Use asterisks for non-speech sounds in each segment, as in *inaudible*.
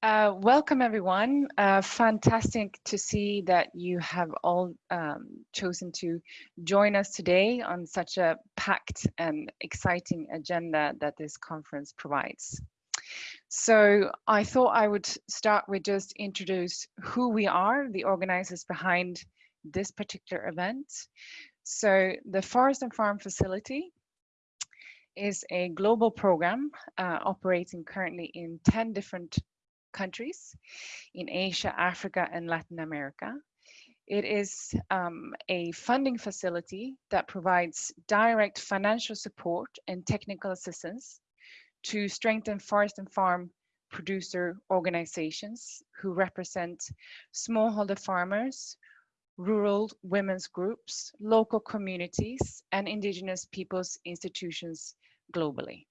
Uh, welcome everyone. Uh, fantastic to see that you have all um, chosen to join us today on such a packed and exciting agenda that this conference provides. So I thought I would start with just introduce who we are, the organizers behind this particular event. So the Forest and Farm Facility is a global program uh, operating currently in 10 different countries in Asia, Africa, and Latin America. It is um, a funding facility that provides direct financial support and technical assistance to strengthen forest and farm producer organizations who represent smallholder farmers, rural women's groups, local communities, and indigenous peoples institutions globally.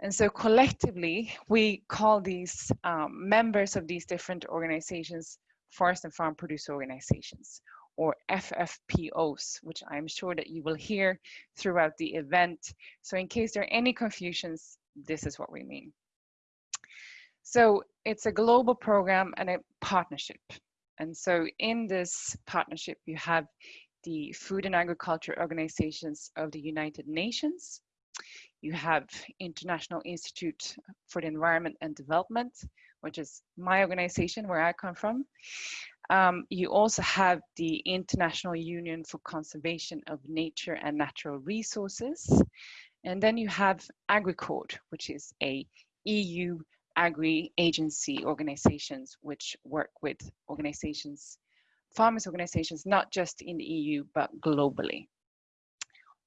And so collectively, we call these um, members of these different organizations forest and farm producer organizations or FFPOs, which I'm sure that you will hear throughout the event. So in case there are any confusions, this is what we mean. So it's a global program and a partnership. And so in this partnership, you have the Food and Agriculture Organizations of the United Nations, you have International Institute for the Environment and Development, which is my organization where I come from. Um, you also have the International Union for Conservation of Nature and Natural Resources. And then you have AgriCord, which is a EU agri-agency organizations which work with organizations, farmers organizations, not just in the EU, but globally.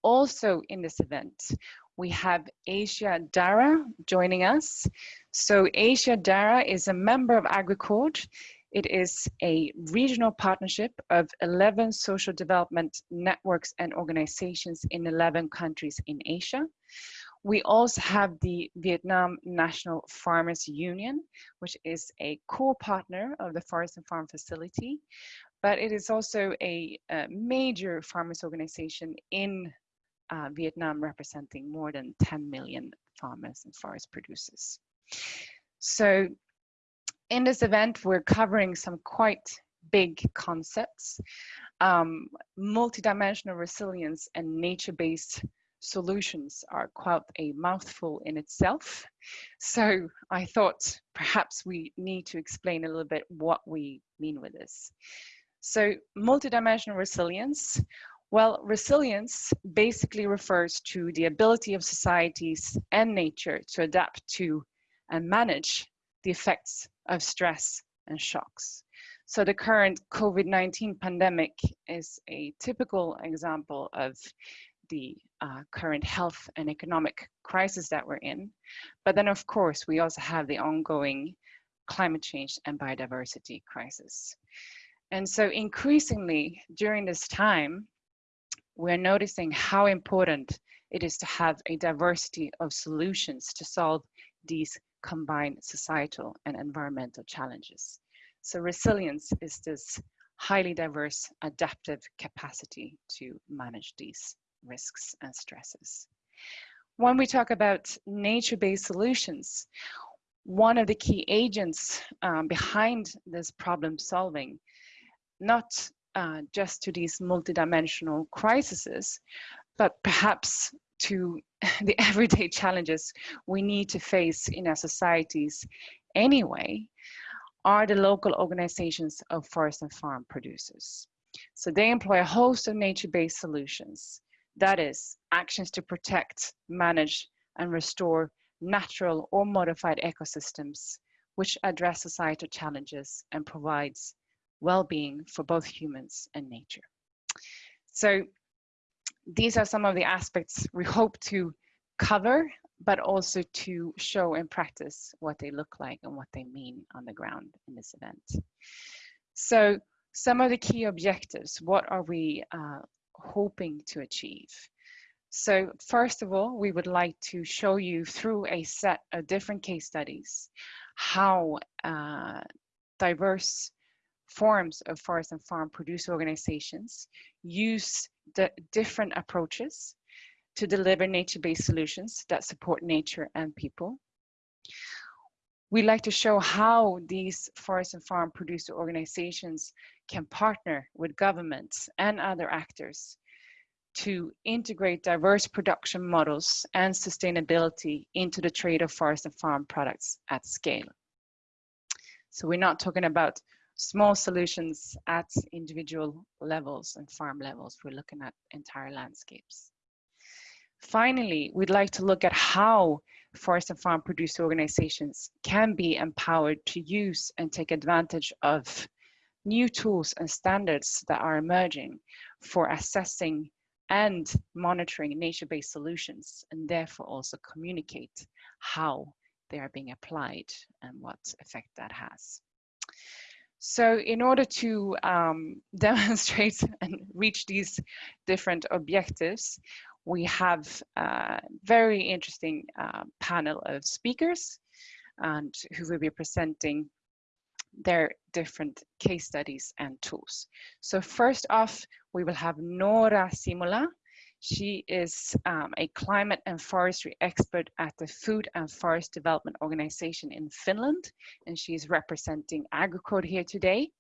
Also in this event, we have Asia Dara joining us. So AsiaDHRRA is a member of AgriCord. It is a regional partnership of 11 social development networks and organizations in 11 countries in Asia. We also have the Vietnam National Farmers Union, which is a core partner of the Forest and Farm Facility, but it is also a, a major farmers organization in uh, Vietnam representing more than 10 million farmers and forest producers. So in this event, we're covering some quite big concepts, um, multidimensional resilience and nature-based solutions are quite a mouthful in itself. So I thought perhaps we need to explain a little bit what we mean with this. So multidimensional resilience well, resilience basically refers to the ability of societies and nature to adapt to and manage the effects of stress and shocks. So the current COVID-19 pandemic is a typical example of the uh, current health and economic crisis that we're in. But then of course, we also have the ongoing climate change and biodiversity crisis. And so increasingly during this time, we're noticing how important it is to have a diversity of solutions to solve these combined societal and environmental challenges. So resilience is this highly diverse adaptive capacity to manage these risks and stresses. When we talk about nature-based solutions, one of the key agents um, behind this problem solving, not uh, just to these multidimensional crises, but perhaps to *laughs* the everyday *laughs* challenges we need to face in our societies anyway, are the local organizations of forest and farm producers. So they employ a host of nature-based solutions. That is, actions to protect, manage, and restore natural or modified ecosystems, which address societal challenges and provides well-being for both humans and nature. So these are some of the aspects we hope to cover, but also to show in practice what they look like and what they mean on the ground in this event. So some of the key objectives, what are we uh, hoping to achieve? So first of all, we would like to show you through a set of different case studies how uh, diverse forms of forest and farm producer organizations use the different approaches to deliver nature-based solutions that support nature and people. we like to show how these forest and farm producer organizations can partner with governments and other actors to integrate diverse production models and sustainability into the trade of forest and farm products at scale. So we're not talking about small solutions at individual levels and farm levels. We're looking at entire landscapes. Finally, we'd like to look at how forest and farm producer organizations can be empowered to use and take advantage of new tools and standards that are emerging for assessing and monitoring nature-based solutions and therefore also communicate how they are being applied and what effect that has. So in order to um, *laughs* demonstrate and reach these different objectives, we have a very interesting uh, panel of speakers and who will be presenting their different case studies and tools. So first off, we will have Noora Simola. She is um, a climate and forestry expert at the Food and Forest Development Organization in Finland, and she is representing AgriCord here today.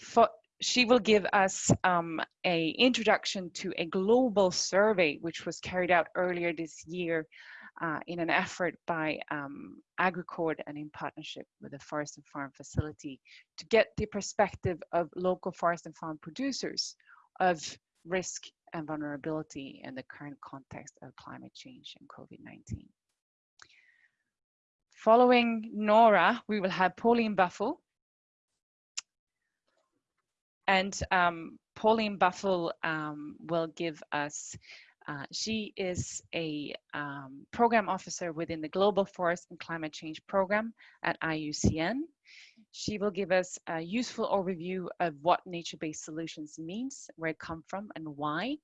For, she will give us um, a introduction to a global survey which was carried out earlier this year uh, in an effort by um, AgriCord and in partnership with the Forest and Farm Facility to get the perspective of local forest and farm producers of risk and vulnerability in the current context of climate change and COVID-19. Following Noora, we will have Pauline Buffle, and um, Pauline Buffle um, will give us, uh, she is a um, program officer within the Global Forest and Climate Change Program at IUCN. She will give us a useful overview of what nature-based solutions means, where it come from and why,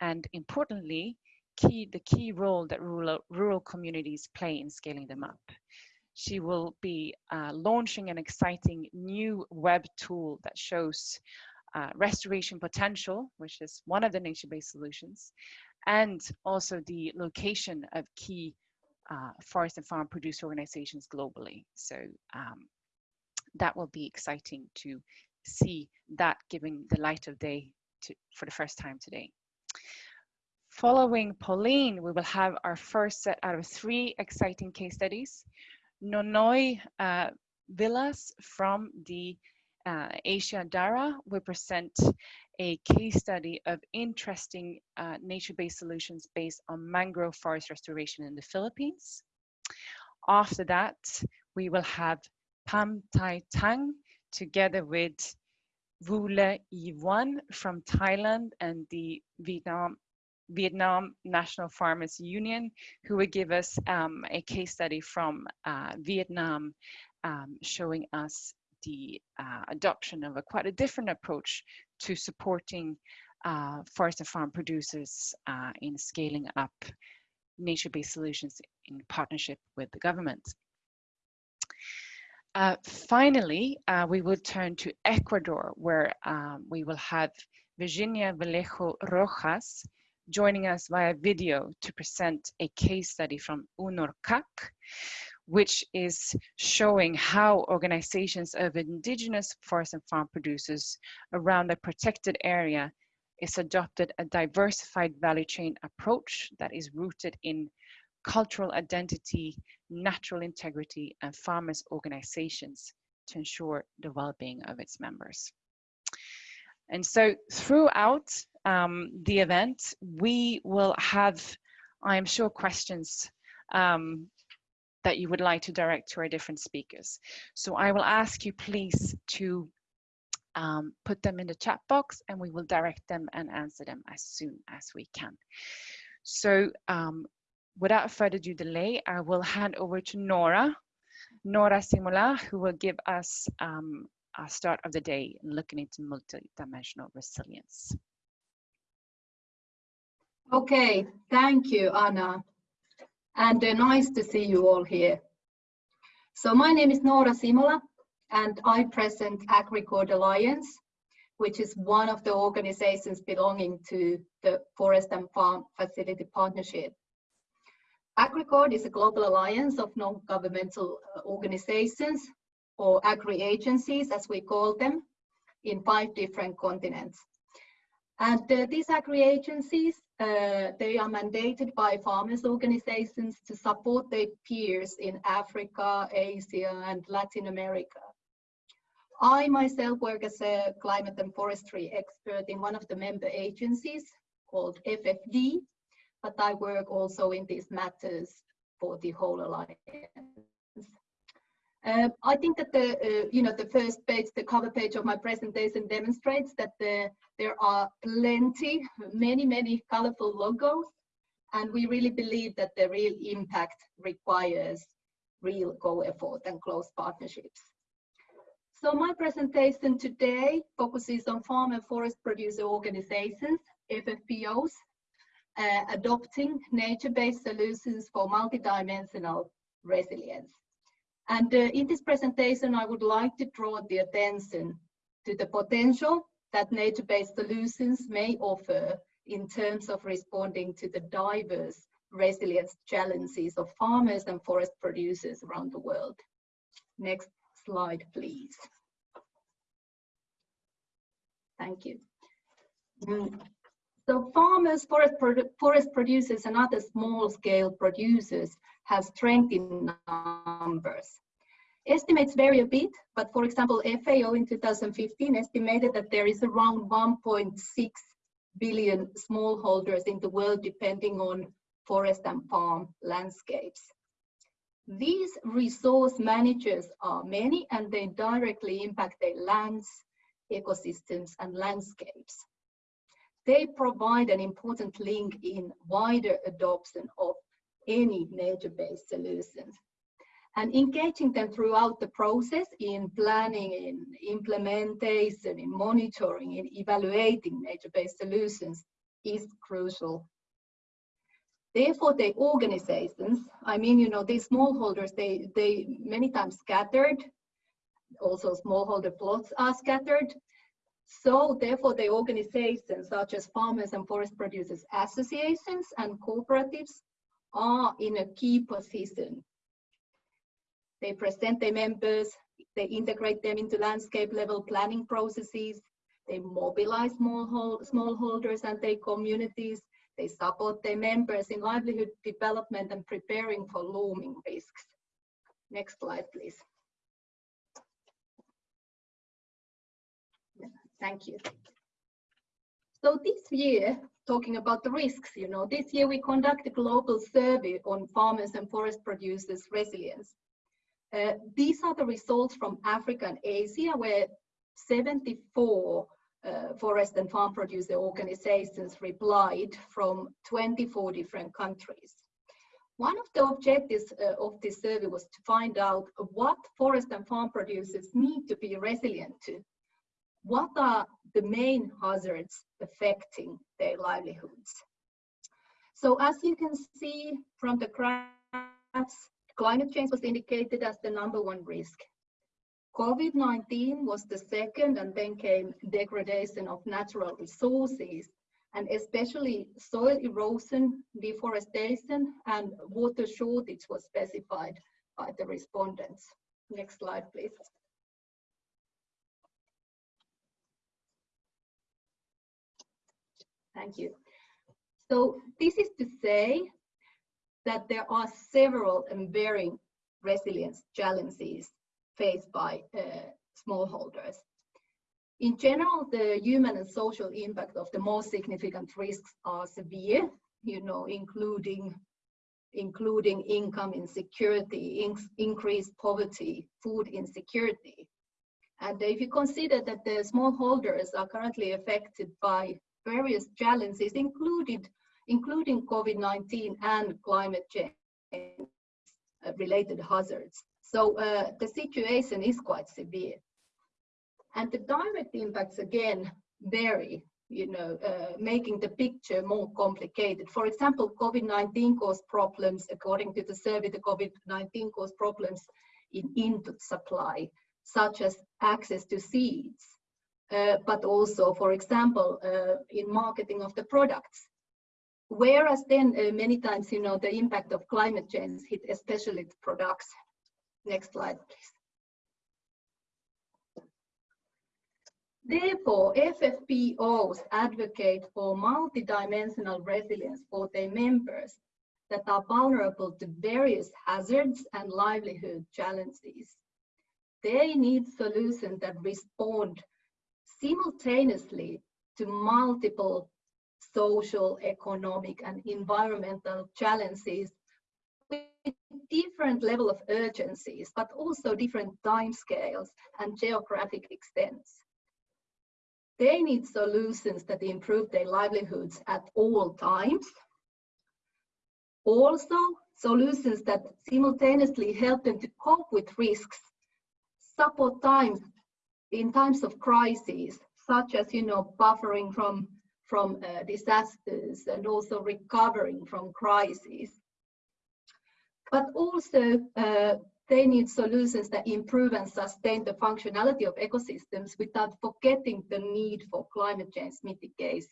and importantly, key, the key role that rural, rural communities play in scaling them up she will be uh, launching an exciting new web tool that shows uh, restoration potential, which is one of the nature-based solutions, and also the location of key uh, forest and farm produce organizations globally. So um, that will be exciting to see that giving the light of day to, for the first time today. Following Pauline, we will have our first set out of three exciting case studies. Nonoi uh, Villas from the uh, AsiaDHRRA will present a case study of interesting uh, nature-based solutions based on mangrove forest restoration in the Philippines. After that, we will have Pam Tai Tang together with Vule Yiwan from Thailand and the Vietnam Vietnam National Farmers Union, who will give us um, a case study from uh, Vietnam um, showing us the uh, adoption of a quite a different approach to supporting uh, forest and farm producers uh, in scaling up nature-based solutions in partnership with the government. Uh, finally, uh, we will turn to Ecuador, where um, we will have Virginia Vallejo Rojas, joining us via video to present a case study from UNORCAC, which is showing how organizations of indigenous forest and farm producers around a protected area is adopted a diversified value chain approach that is rooted in cultural identity, natural integrity, and farmers' organizations to ensure the well-being of its members. And so throughout um, the event, we will have, I'm sure, questions um, that you would like to direct to our different speakers. So I will ask you please to um, put them in the chat box and we will direct them and answer them as soon as we can. So um, without further delay, I will hand over to Noora, Noora Simola, who will give us um, start of the day looking into multidimensional resilience. Okay, thank you, Anna. And uh, nice to see you all here. So my name is Noora Simola, and I present AgriCord Alliance, which is one of the organizations belonging to the Forest and Farm Facility Partnership. AgriCord is a global alliance of non-governmental uh, organizations or agri-agencies, as we call them, in five different continents. And uh, these agri-agencies, uh, they are mandated by farmers organizations to support their peers in Africa, Asia, and Latin America. I myself work as a climate and forestry expert in one of the member agencies called FFD, but I work also in these matters for the whole alliance. Uh, I think that the uh, you know the first page, the cover page of my presentation demonstrates that the, there are plenty, many many colorful logos, and we really believe that the real impact requires real co-effort and close partnerships. So my presentation today focuses on farm and forest producer organizations, FFPOs, uh, adopting nature-based solutions for multidimensional resilience. And uh, in this presentation, I would like to draw the attention to the potential that nature-based solutions may offer in terms of responding to the diverse resilience challenges of farmers and forest producers around the world. Next slide, please. Thank you. Mm. So farmers, forest, forest producers and other small scale producers have strength in numbers. Estimates vary a bit, but for example, FAO in 2015 estimated that there is around 1.6 billion smallholders in the world depending on forest and farm landscapes. These resource managers are many and they directly impact their lands, ecosystems and landscapes they provide an important link in wider adoption of any nature-based solutions. And engaging them throughout the process in planning, in implementation, in monitoring, in evaluating nature-based solutions is crucial. Therefore, the organizations, I mean, you know, these smallholders, they, they many times scattered, also smallholder plots are scattered, so therefore the organizations such as farmers and forest producers associations and cooperatives are in a key position. They present their members, they integrate them into landscape level planning processes, they mobilize smallholders and their communities, they support their members in livelihood development and preparing for looming risks. Next slide, please. Thank you. So this year, talking about the risks, you know, this year we conduct a global survey on farmers and forest producers resilience. Uh, these are the results from Africa and Asia, where 74 uh, forest and farm producer organizations replied from 24 different countries. One of the objectives uh, of this survey was to find out what forest and farm producers need to be resilient to what are the main hazards affecting their livelihoods? So as you can see from the graphs, climate change was indicated as the number one risk. COVID-19 was the second and then came degradation of natural resources and especially soil erosion, deforestation and water shortage was specified by the respondents. Next slide, please. Thank you. So this is to say that there are several and varying resilience challenges faced by uh, smallholders. In general, the human and social impact of the most significant risks are severe, you know, including including income insecurity, in, increased poverty, food insecurity. And if you consider that the smallholders are currently affected by various challenges, included, including COVID-19 and climate change uh, related hazards. So uh, the situation is quite severe. And the direct impacts again vary, you know, uh, making the picture more complicated. For example, COVID-19 caused problems, according to the survey, the COVID-19 caused problems in input supply, such as access to seeds, but also, for example, uh, in marketing of the products. Whereas then uh, many times, you know, the impact of climate change hit especially the products. Next slide, please. Therefore, FFPOs advocate for multidimensional resilience for their members that are vulnerable to various hazards and livelihood challenges. They need solutions that respond simultaneously to multiple social, economic, and environmental challenges with different level of urgencies, but also different timescales and geographic extents. They need solutions that improve their livelihoods at all times. Also, solutions that simultaneously help them to cope with risks, support times in times of crises, such as, you know, buffering from, from uh, disasters and also recovering from crises. But also uh, they need solutions that improve and sustain the functionality of ecosystems without forgetting the need for climate change mitigation.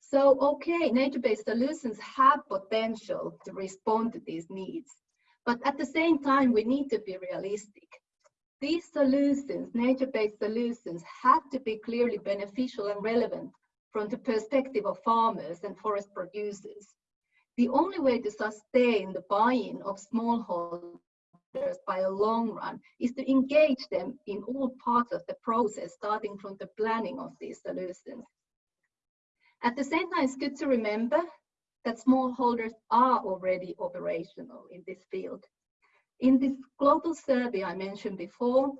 So, okay, nature-based solutions have potential to respond to these needs. But at the same time, we need to be realistic. These solutions, nature-based solutions, have to be clearly beneficial and relevant from the perspective of farmers and forest producers. The only way to sustain the buy-in of smallholders by a long run is to engage them in all parts of the process, starting from the planning of these solutions. At the same time, it's good to remember that smallholders are already operational in this field. In this global survey I mentioned before,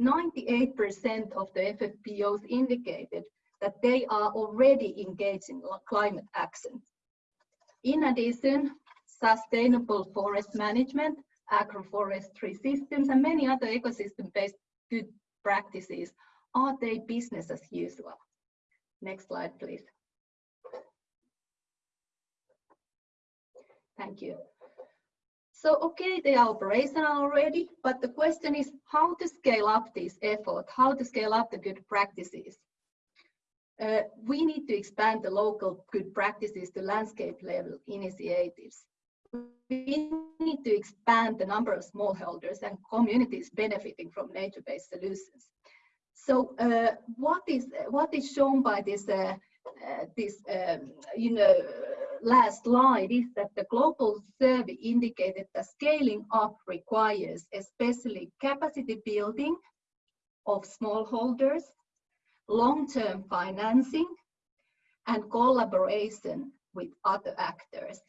98% of the FFPOs indicated that they are already engaged in climate action. In addition, sustainable forest management agroforestry systems, and many other ecosystem-based good practices are they business as usual? Next slide, please. Thank you. So, okay, they are operational already, but the question is how to scale up this effort, how to scale up the good practices. Uh, we need to expand the local good practices to landscape level initiatives we need to expand the number of smallholders and communities benefiting from nature-based solutions. So uh, what is what is shown by this uh, uh, this um, you know last slide is that the global survey indicated that scaling up requires especially capacity building of smallholders, long-term financing, and collaboration with other actors.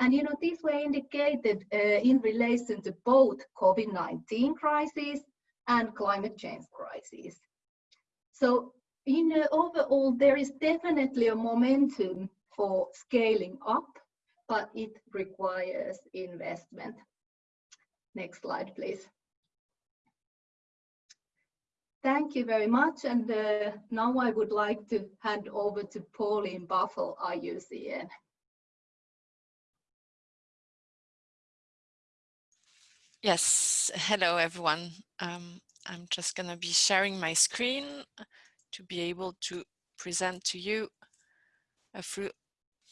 And you know, these were indicated uh, in relation to both COVID-19 crisis and climate change crisis. So, you know, overall, there is definitely a momentum for scaling up, but it requires investment. Next slide, please. Thank you very much. And uh, now I would like to hand over to Pauline Buffle, IUCN. Yes, hello everyone. Um, I'm just going to be sharing my screen to be able to present to you a few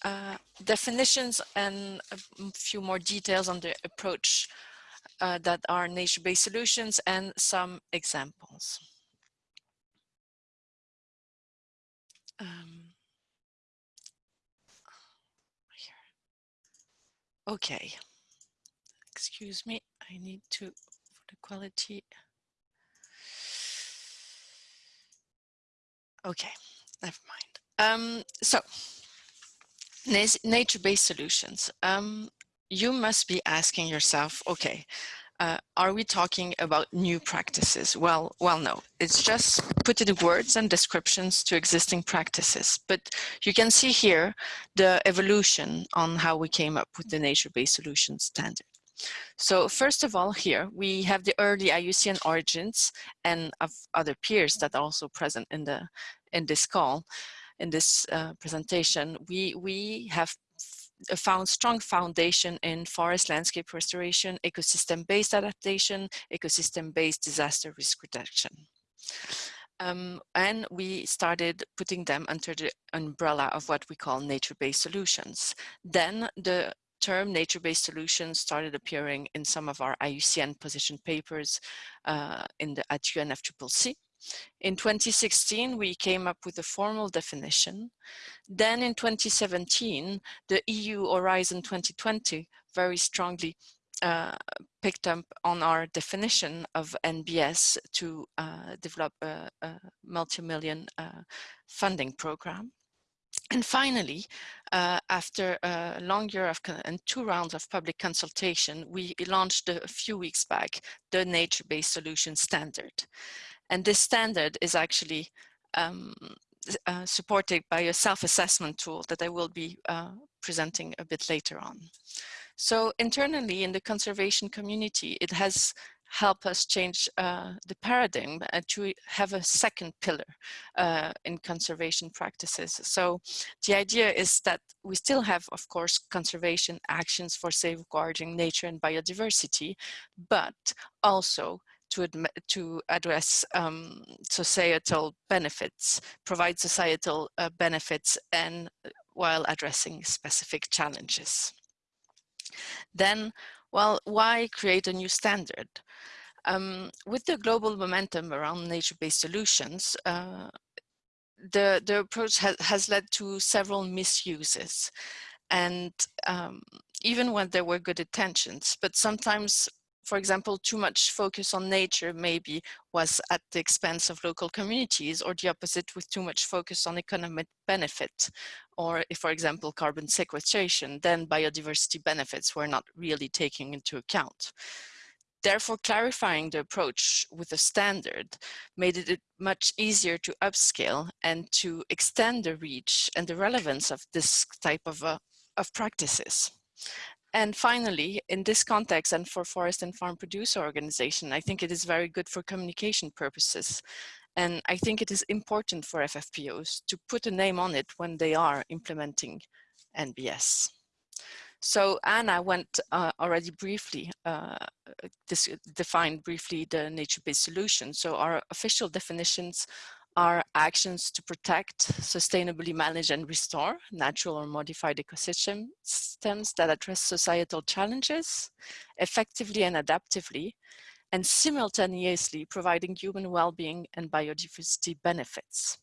uh, definitions and a few more details on the approach uh, that are nature-based solutions and some examples. Um, okay, excuse me. I need to, for the quality. Okay, never mind. Um, so, nature-based solutions. Um, you must be asking yourself, okay, uh, are we talking about new practices? Well, well, no, it's just putting words and descriptions to existing practices. But you can see here the evolution on how we came up with the nature-based solution standard. So first of all, here we have the early IUCN origins and of other peers that are also present in the in this call, in this uh, presentation. We we have found strong foundation in forest landscape restoration, ecosystem-based adaptation, ecosystem-based disaster risk reduction. Um, and we started putting them under the umbrella of what we call nature-based solutions. Then the term nature-based solutions started appearing in some of our IUCN position papers uh, in the, at UNFCCC. In 2016, we came up with a formal definition. Then in 2017, the EU Horizon 2020 very strongly uh, picked up on our definition of NBS to uh, develop a, a multi-million uh, funding program. And finally, uh, after a long year of and two rounds of public consultation, we launched a few weeks back the nature-based solution standard. And this standard is actually um, uh, supported by a self-assessment tool that I will be uh, presenting a bit later on. So internally in the conservation community, it has helped us change uh, the paradigm to have a second pillar uh, in conservation practices. So the idea is that we still have, of course, conservation actions for safeguarding nature and biodiversity, but also to, to address um, societal benefits, provide societal uh, benefits and uh, while addressing specific challenges. Then, well, why create a new standard? Um, with the global momentum around nature-based solutions, uh, the, the approach ha has led to several misuses. And um, even when there were good intentions, but sometimes for example, too much focus on nature maybe was at the expense of local communities or the opposite with too much focus on economic benefit or if, for example, carbon sequestration, then biodiversity benefits were not really taken into account. Therefore, clarifying the approach with a standard made it much easier to upscale and to extend the reach and the relevance of this type of, uh, of practices. And finally, in this context and for forest and farm producer organization, I think it is very good for communication purposes. And I think it is important for FFPOs to put a name on it when they are implementing NBS. So Anna went uh, already briefly, uh, defined briefly the nature-based solution. So our official definitions are actions to protect, sustainably manage and restore natural or modified ecosystems that address societal challenges effectively and adaptively, and simultaneously providing human well-being and biodiversity benefits.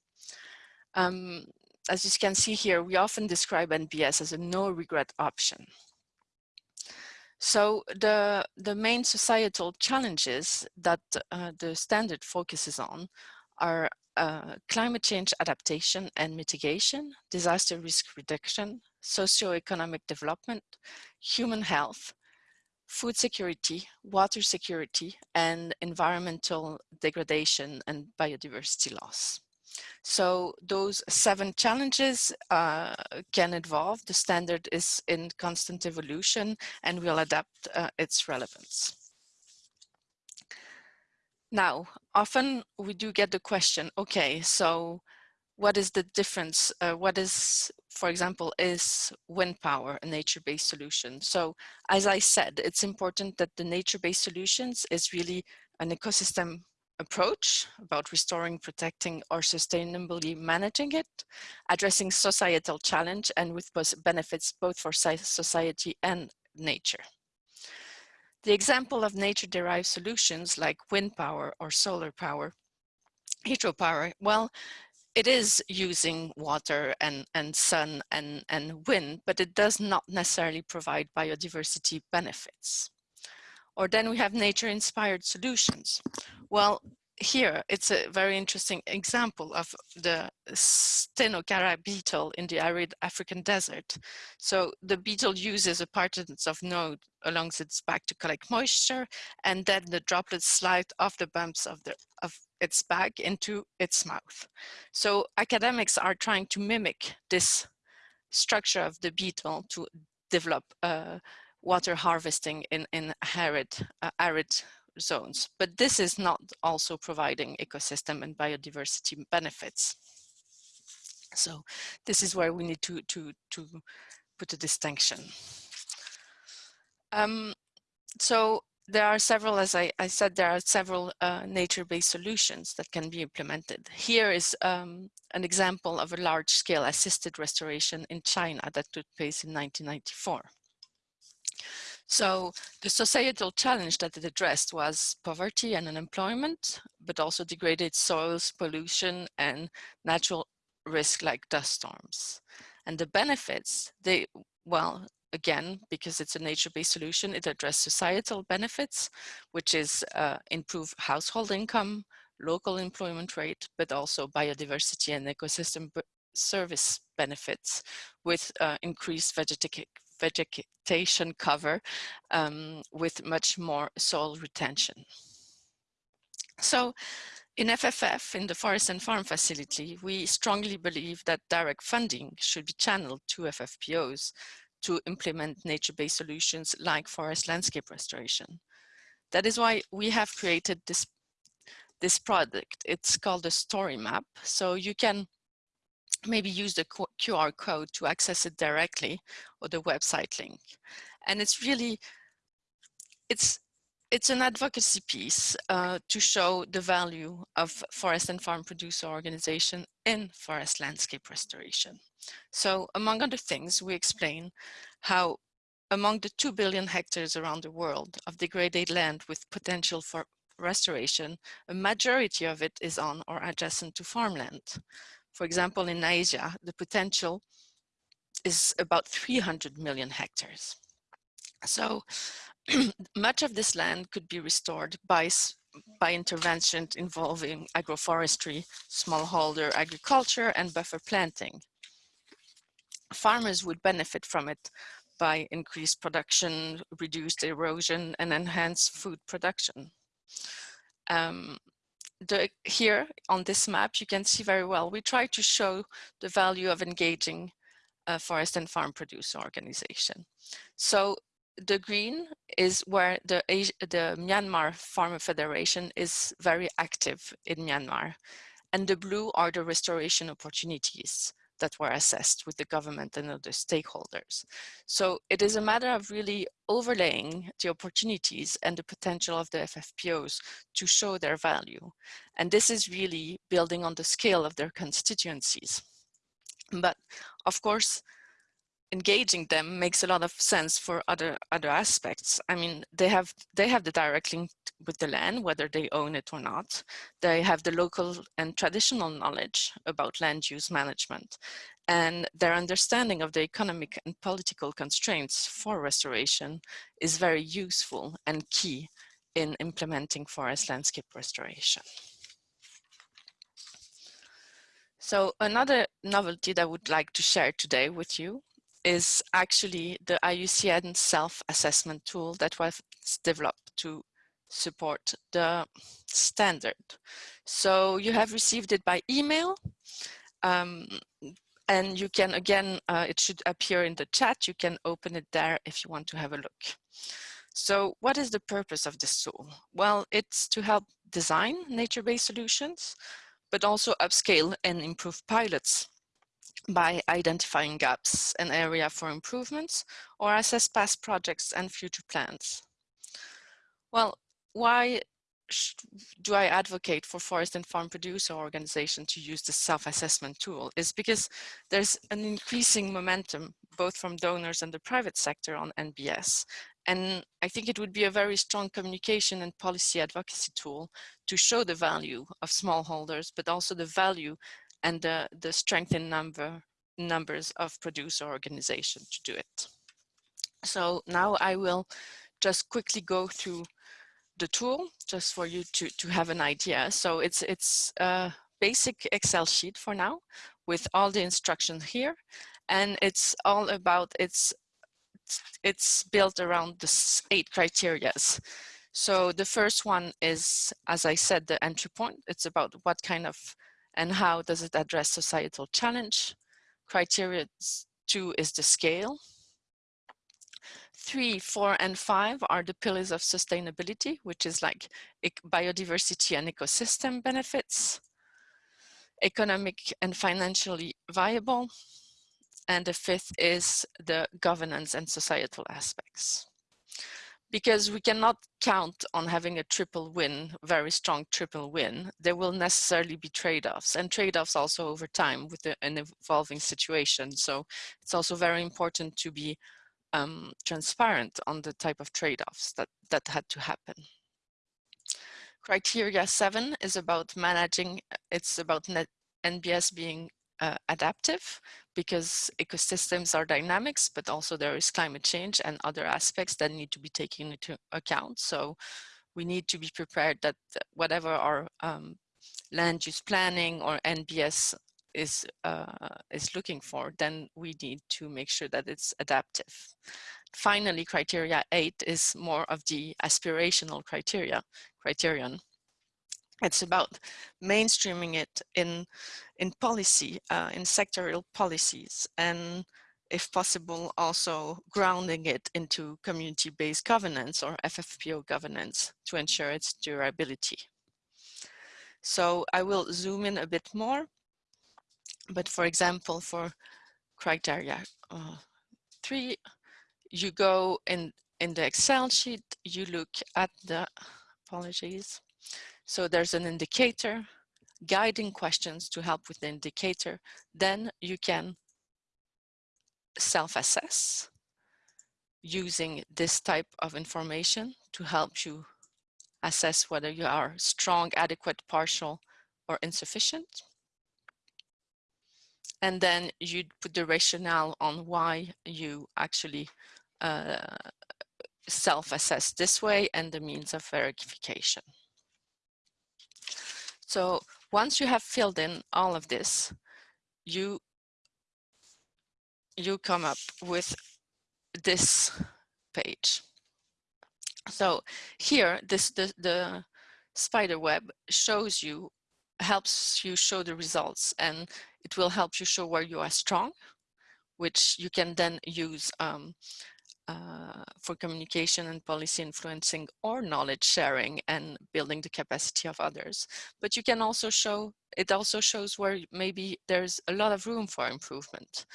Um, as you can see here, we often describe NBS as a no regret option. So the, the main societal challenges that uh, the standard focuses on are uh, climate change adaptation and mitigation, disaster risk reduction, socio-economic development, human health, food security, water security, and environmental degradation and biodiversity loss. So those seven challenges uh, can evolve. The standard is in constant evolution and will adapt uh, its relevance. Now, often we do get the question, okay, so what is the difference? Uh, what is, for example, is wind power a nature-based solution? So as I said, it's important that the nature-based solutions is really an ecosystem approach about restoring, protecting, or sustainably managing it, addressing societal challenge and with benefits both for society and nature. The example of nature-derived solutions like wind power or solar power, hydropower, well, it is using water and, and sun and, and wind, but it does not necessarily provide biodiversity benefits. Or then we have nature-inspired solutions. Well, here it's a very interesting example of the Stenocara beetle in the arid African desert. So the beetle uses a partings of node along its back to collect moisture and then the droplets slide off the bumps of, the, of its back into its mouth. So academics are trying to mimic this structure of the beetle to develop uh, water harvesting in, in arid, uh, arid zones. But this is not also providing ecosystem and biodiversity benefits. So this is where we need to, to, to put a distinction. Um, so there are several, as I, I said, there are several uh, nature-based solutions that can be implemented. Here is um, an example of a large-scale assisted restoration in China that took place in 1994. So the societal challenge that it addressed was poverty and unemployment, but also degraded soils, pollution, and natural risk like dust storms. And the benefits, they, well, again, because it's a nature-based solution, it addresses societal benefits, which is uh, improve household income, local employment rate, but also biodiversity and ecosystem service benefits with uh, increased vegeta vegetation cover um, with much more soil retention. So in FFF, in the Forest and Farm Facility, we strongly believe that direct funding should be channeled to FFPOs to implement nature-based solutions like forest landscape restoration. That is why we have created this, this product. It's called a story map. So you can maybe use the QR code to access it directly or the website link. And it's really, it's, it's an advocacy piece uh, to show the value of forest and farm producer organization in forest landscape restoration. So among other things, we explain how among the 2 billion hectares around the world of degraded land with potential for restoration, a majority of it is on or adjacent to farmland. For example, in Asia, the potential is about 300 million hectares. So *clears throat* much of this land could be restored by, by interventions involving agroforestry, smallholder agriculture, and buffer planting. Farmers would benefit from it by increased production, reduced erosion, and enhanced food production. Um, the, here on this map, you can see very well, we try to show the value of engaging a forest and farm producer organization. So the green is where the, the Myanmar Farmer Federation is very active in Myanmar. And the blue are the restoration opportunities that were assessed with the government and other stakeholders. So it is a matter of really overlaying the opportunities and the potential of the FFPOs to show their value. And this is really building on the scale of their constituencies. But of course, engaging them makes a lot of sense for other other aspects. I mean, they have they have the direct link with the land, whether they own it or not. They have the local and traditional knowledge about land use management and their understanding of the economic and political constraints for restoration is very useful and key in implementing forest landscape restoration. So another novelty that I would like to share today with you is actually the IUCN self-assessment tool that was developed to support the standard. So you have received it by email um, and you can again, uh, it should appear in the chat. You can open it there if you want to have a look. So what is the purpose of this tool? Well, it's to help design nature-based solutions, but also upscale and improve pilots by identifying gaps and area for improvements or assess past projects and future plans. Well, why do I advocate for forest and farm producer organization to use the self-assessment tool is because there's an increasing momentum both from donors and the private sector on NBS. And I think it would be a very strong communication and policy advocacy tool to show the value of smallholders, but also the value and the, the strength in number, numbers of producer organization to do it. So now I will just quickly go through the tool just for you to, to have an idea. So it's, it's a basic Excel sheet for now with all the instructions here. And it's all about, it's, it's built around the eight criterias. So the first one is, as I said, the entry point. It's about what kind of and how does it address societal challenge. Criteria two is the scale. Three, four, and five are the pillars of sustainability, which is like biodiversity and ecosystem benefits, economic and financially viable, and the fifth is the governance and societal aspects. Because we cannot count on having a triple win, very strong triple win, there will necessarily be trade-offs and trade-offs also over time with the, an evolving situation. So it's also very important to be um, transparent on the type of trade-offs that, that had to happen. Criteria seven is about managing, it's about net NBS being uh, adaptive because ecosystems are dynamics, but also there is climate change and other aspects that need to be taken into account. So we need to be prepared that whatever our um, land use planning or NBS is uh, is looking for, then we need to make sure that it's adaptive. Finally, criteria eight is more of the aspirational criteria criterion. It's about mainstreaming it in in policy, uh, in sectorial policies, and if possible, also grounding it into community-based governance or FFPO governance to ensure its durability. So I will zoom in a bit more, but for example, for criteria uh, three, you go in, in the Excel sheet, you look at the, apologies, so there's an indicator, guiding questions to help with the indicator. Then you can self-assess using this type of information to help you assess whether you are strong, adequate, partial, or insufficient. And then you put the rationale on why you actually uh, self-assess this way and the means of verification. So once you have filled in all of this, you you come up with this page. So here, this the, the spider web shows you, helps you show the results and it will help you show where you are strong, which you can then use um, uh, for communication and policy influencing or knowledge sharing and building the capacity of others. But you can also show, it also shows where maybe there's a lot of room for improvement.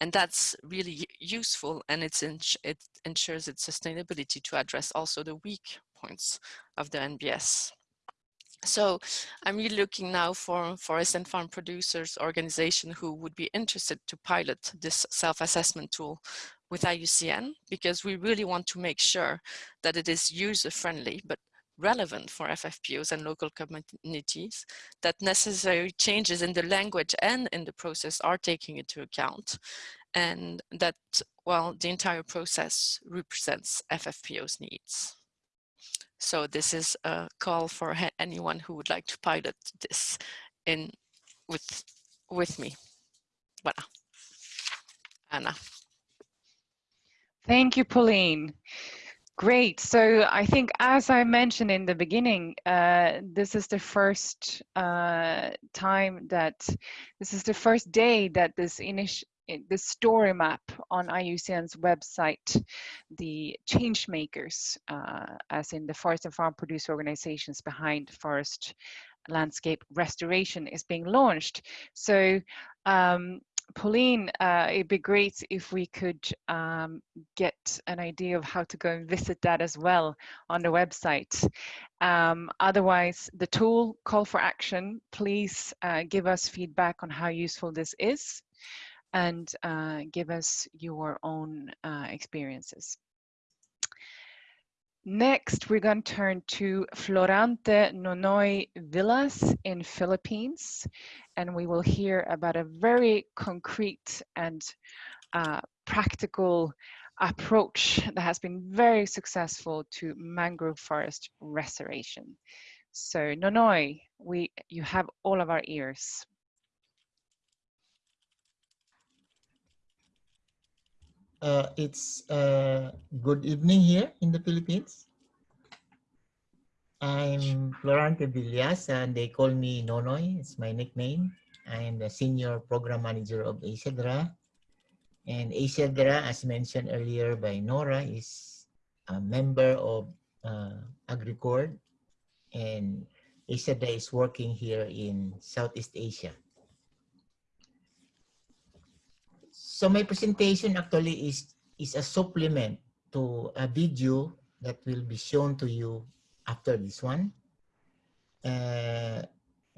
And that's really useful and it's it ensures its sustainability to address also the weak points of the NBS. So I'm really looking now for forest and farm producers organization who would be interested to pilot this self-assessment tool with IUCN because we really want to make sure that it is user friendly but relevant for FFPOs and local communities, that necessary changes in the language and in the process are taken into account, and that, well, the entire process represents FFPO's needs. So this is a call for anyone who would like to pilot this in with, with me. Voilà. Anna. Thank you, Pauline. Great. So I think, as I mentioned in the beginning, uh, this is the first uh, time that this is the first day that this initial the story map on IUCN's website, the change makers, uh, as in the forest and farm producer organizations behind forest landscape restoration is being launched. So um, Pauline, uh, it'd be great if we could um, get an idea of how to go and visit that as well on the website. Um, otherwise, the tool call for action, please uh, give us feedback on how useful this is and uh, give us your own uh, experiences. Next, we're going to turn to Florante Nonoy Villas in Philippines, and we will hear about a very concrete and uh, practical approach that has been very successful to mangrove forest restoration. So Nonoy, we, you have all of our ears. Uh, it's uh, good evening here in the Philippines. I'm Florante Villas and they call me Nonoy, it's my nickname. I am the senior program manager of AsiaDHRRA. And AsiaDHRRA, as mentioned earlier by Noora, is a member of uh, AgriCord and AsiaDHRRA is working here in Southeast Asia. So my presentation actually is, is a supplement to a video that will be shown to you after this one. Uh,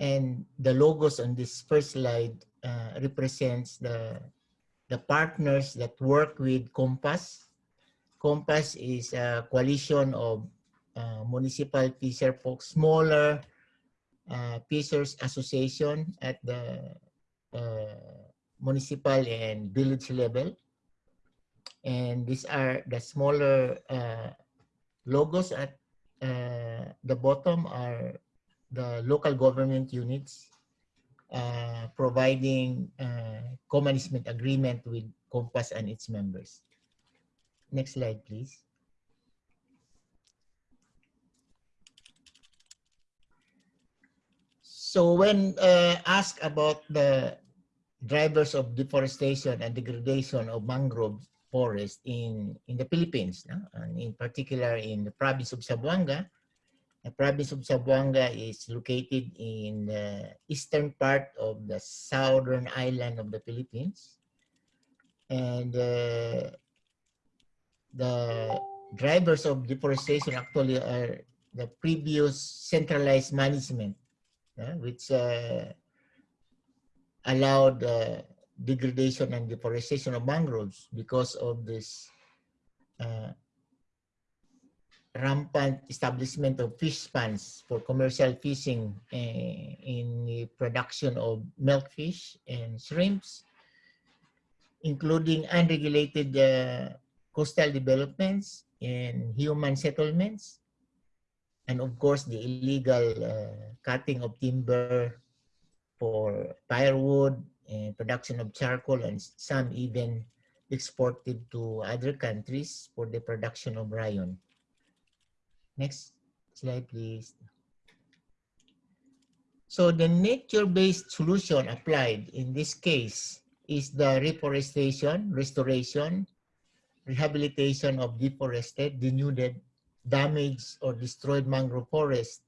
and the logos on this first slide uh, represents the, the partners that work with COMFAS. COMFAS is a coalition of uh, municipal fisher folks, smaller uh, Fishers Association at the uh, municipal and village level. And these are the smaller uh, logos at uh, the bottom are the local government units uh, providing uh, co-management agreement with COMFAS and its members. Next slide, please. So when uh, asked about the drivers of deforestation and degradation of mangrove forest in, in the Philippines, no? and in particular in the province of Zamboanga. The province of Zamboanga is located in the eastern part of the southern island of the Philippines. And uh, the drivers of deforestation actually are the previous centralized management, which uh, allowed uh, degradation and deforestation of mangroves because of this uh, rampant establishment of fish ponds for commercial fishing uh, in the production of milkfish and shrimps, including unregulated uh, coastal developments and human settlements, and of course the illegal uh, cutting of timber for firewood production of charcoal and some even exported to other countries for the production of rayon. Next slide, please. So the nature-based solution applied in this case is the reforestation, restoration, rehabilitation of deforested, denuded, damaged, or destroyed mangrove forest.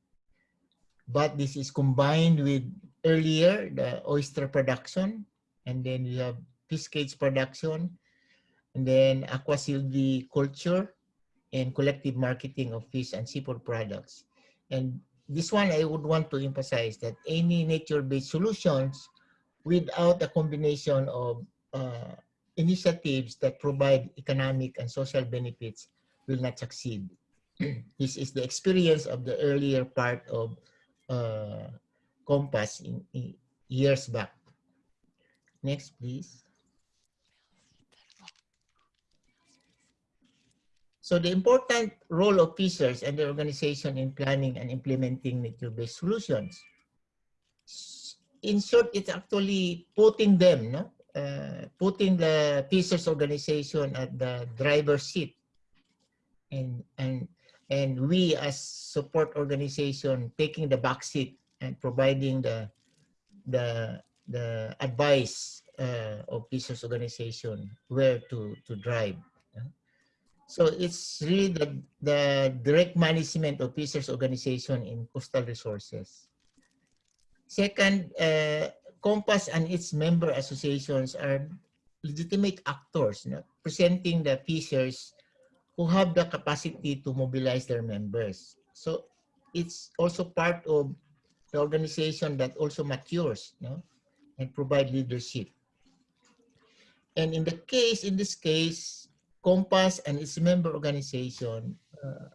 But this is combined with earlier the oyster production, and then we have fish cage production, and then aqua culture, and collective marketing of fish and seafood products. And this one I would want to emphasize that any nature-based solutions without a combination of uh, initiatives that provide economic and social benefits will not succeed. *clears throat* this is the experience of the earlier part of uh, COMFAS in, in years back. Next, please. So the important role of fishers and the organization in planning and implementing nature-based solutions. In short, it's actually putting them, no? Uh, putting the fishers organization at the driver's seat. And, and, and we as support organization taking the back seat and providing the the the advice uh, of business organization where to to drive. So it's really the, the direct management of business organization in coastal resources. Second, uh, COMFAS and its member associations are legitimate actors you know, presenting the fishers who have the capacity to mobilize their members. So it's also part of the organization that also matures no? and provide leadership. And in the case, in this case, COMFAS and its member organization uh,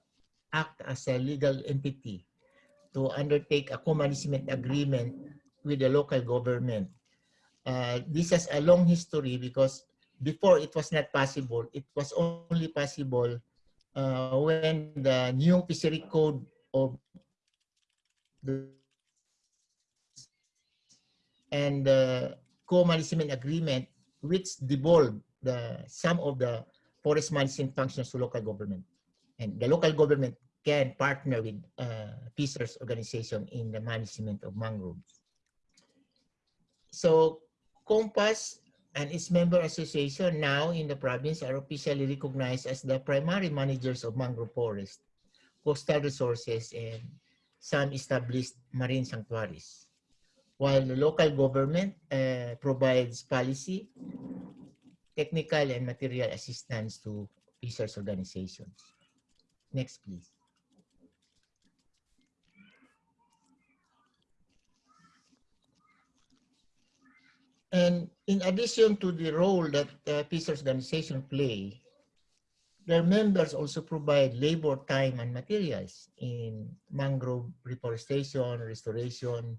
act as a legal entity to undertake a co-management agreement with the local government. Uh, this has a long history because before it was not possible. It was only possible uh, when the new fishery code of the and the co-management agreement which devolved the some of the forest management functions to local government. And the local government can partner with uh, fishers organization in the management of mangroves. So COMFAS and its member association now in the province are officially recognized as the primary managers of mangrove forest, coastal resources, and some established marine sanctuaries while the local government uh, provides policy, technical and material assistance to research organizations. Next, please. And in addition to the role that uh, peace organization play, their members also provide labor time and materials in mangrove reforestation, restoration,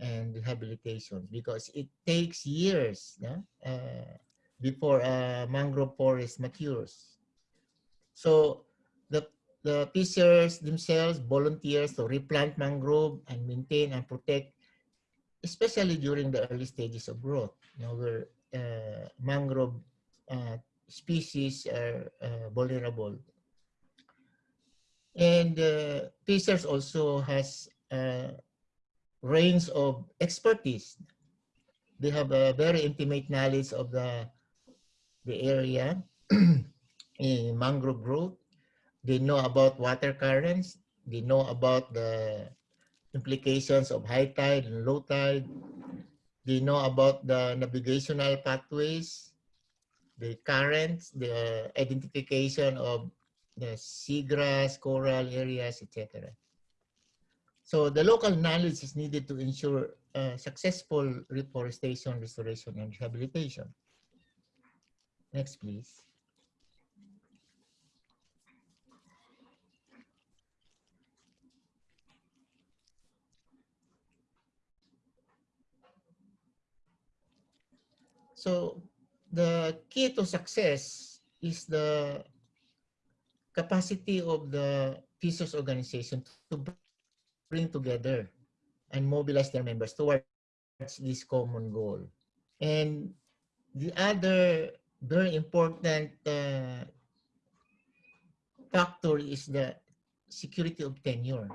and rehabilitation because it takes years uh, before a mangrove forest matures. So the, the fishers themselves volunteers to replant mangrove and maintain and protect especially during the early stages of growth, you know, where uh, mangrove uh, species are uh, vulnerable. And uh, Fishers also has a range of expertise. They have a very intimate knowledge of the, the area *clears throat* in mangrove growth. They know about water currents. They know about the implications of high tide and low tide. They know about the navigational pathways, the currents, the identification of the seagrass, coral areas, etc. So the local knowledge is needed to ensure uh, successful reforestation, restoration, and rehabilitation. Next, please. So the key to success is the capacity of the PISOS organization to bring together and mobilize their members towards this common goal. And the other very important uh, factor is the security of tenure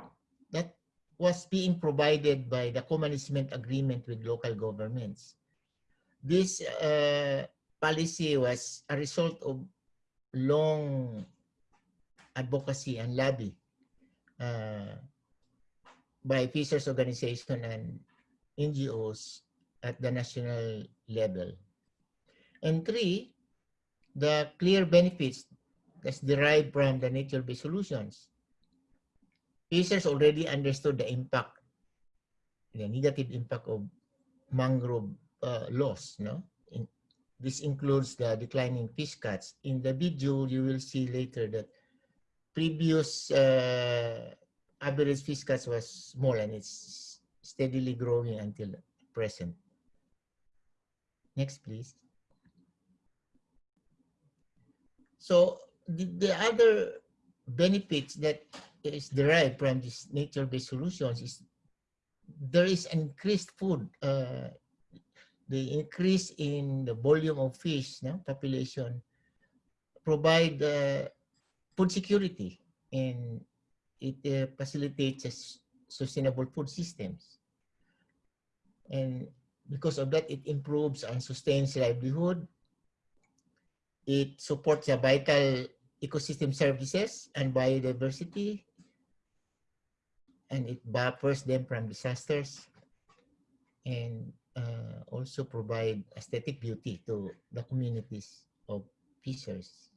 that was being provided by the co-management agreement with local governments. This uh, policy was a result of long advocacy and lobby uh, by Fishers Organization and NGOs at the national level. And three, the clear benefits that's derived from the nature-based solutions. Fishers already understood the impact, the negative impact of mangrove uh, loss. No, In, this includes the declining fish catch. In the video, you will see later that previous uh, average catch was small and it's steadily growing until present. Next, please. So the, the other benefits that is derived from this nature-based solutions is there is increased food uh, the increase in the volume of fish no, population provide uh, food security and it uh, facilitates sustainable food systems. And because of that, it improves and sustains livelihood. It supports a vital ecosystem services and biodiversity. And it buffers them from disasters. And uh, also provide aesthetic beauty to the communities of fishers.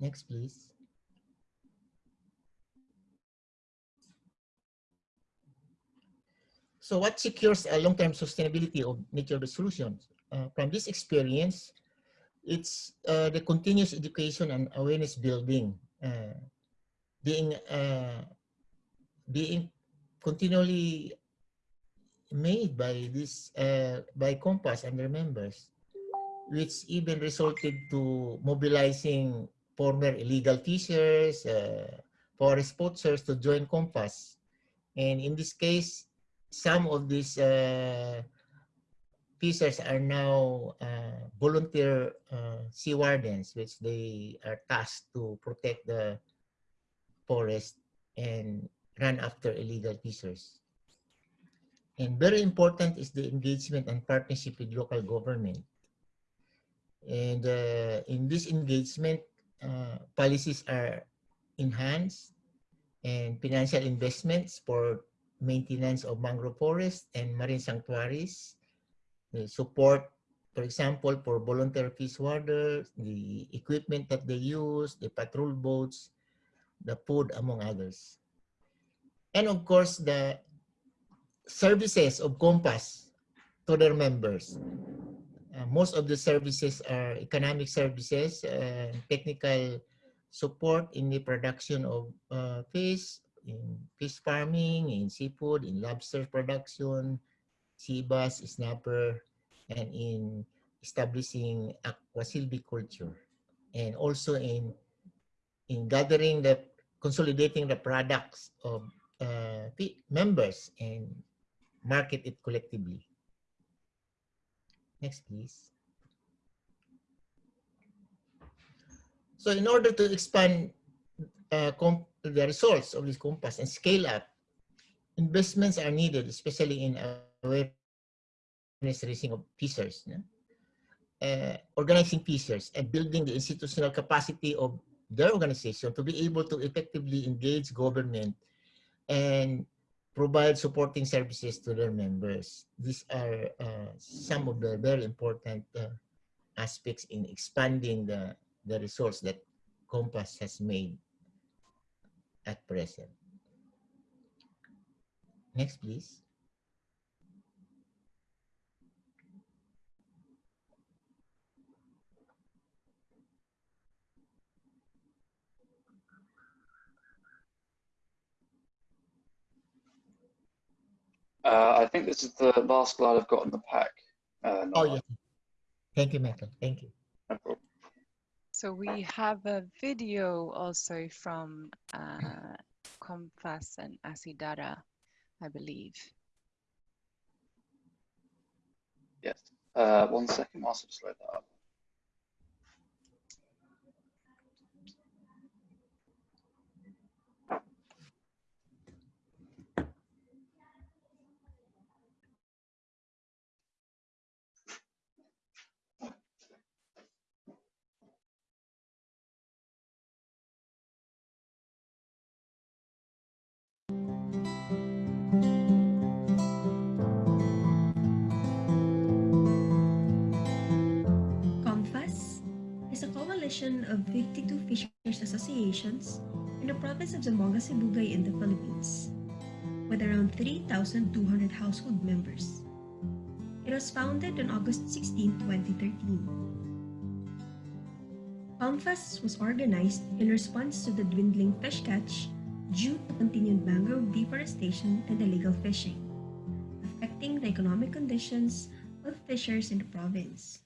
Next, please. So what secures a long-term sustainability of nature-based solutions? Uh, from this experience, it's uh, the continuous education and awareness building, uh, being uh, being continually made by this uh, by COMFAS and their members, which even resulted to mobilizing former illegal fishers, uh, forest poachers to join COMFAS. And in this case, some of these uh, fishers are now uh, volunteer uh, sea wardens, which they are tasked to protect the forest and run after illegal fishers. And very important is the engagement and partnership with local government. And uh, in this engagement, uh, policies are enhanced and financial investments for maintenance of mangrove forests and marine sanctuaries, support for example, for volunteer fish warders, the equipment that they use, the patrol boats, the food, among others. And of course, the services of COMFAS to their members. Uh, most of the services are economic services, uh, technical support in the production of uh, fish, in fish farming, in seafood, in lobster production, sea bass, snapper, and in establishing aqua silviculture, and also in in gathering the consolidating the products of uh, members and market it collectively. Next, please. So in order to expand uh, the results of this COMFAS and scale up, investments are needed, especially in awareness raising of fishers, no? uh, organizing fishers and building the institutional capacity of their organization to be able to effectively engage government and provide supporting services to their members. These are uh, some of the very important uh, aspects in expanding the, the results that COMFAS has made at present. Next, please. Uh, I think this is the last slide I've got in the pack. Uh, oh, yeah. Thank you, Michael. Thank you. No so we have a video also from uh, COMFAS and AsiaDHRRA, I believe. Yes. Uh, one second, whilst I slow that up. In the province of Zamboanga Sibugay in the Philippines, with around 3,200 household members. It was founded on August 16, 2013. COMFAS was organized in response to the dwindling fish catch due to continued mangrove deforestation and illegal fishing, affecting the economic conditions of fishers in the province.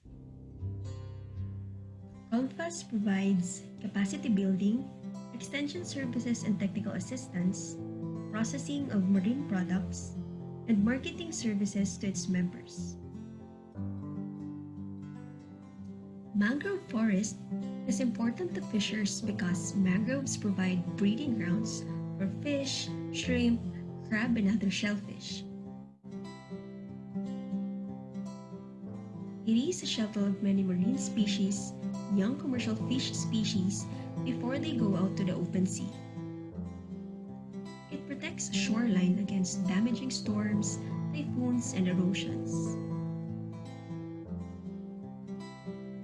COMFAS provides capacity building, extension services and technical assistance, processing of marine products, and marketing services to its members. Mangrove forest is important to fishers because mangroves provide breeding grounds for fish, shrimp, crab, and other shellfish. It is a shelter of many marine species young commercial fish species before they go out to the open sea. It protects shoreline against damaging storms, typhoons, and erosions.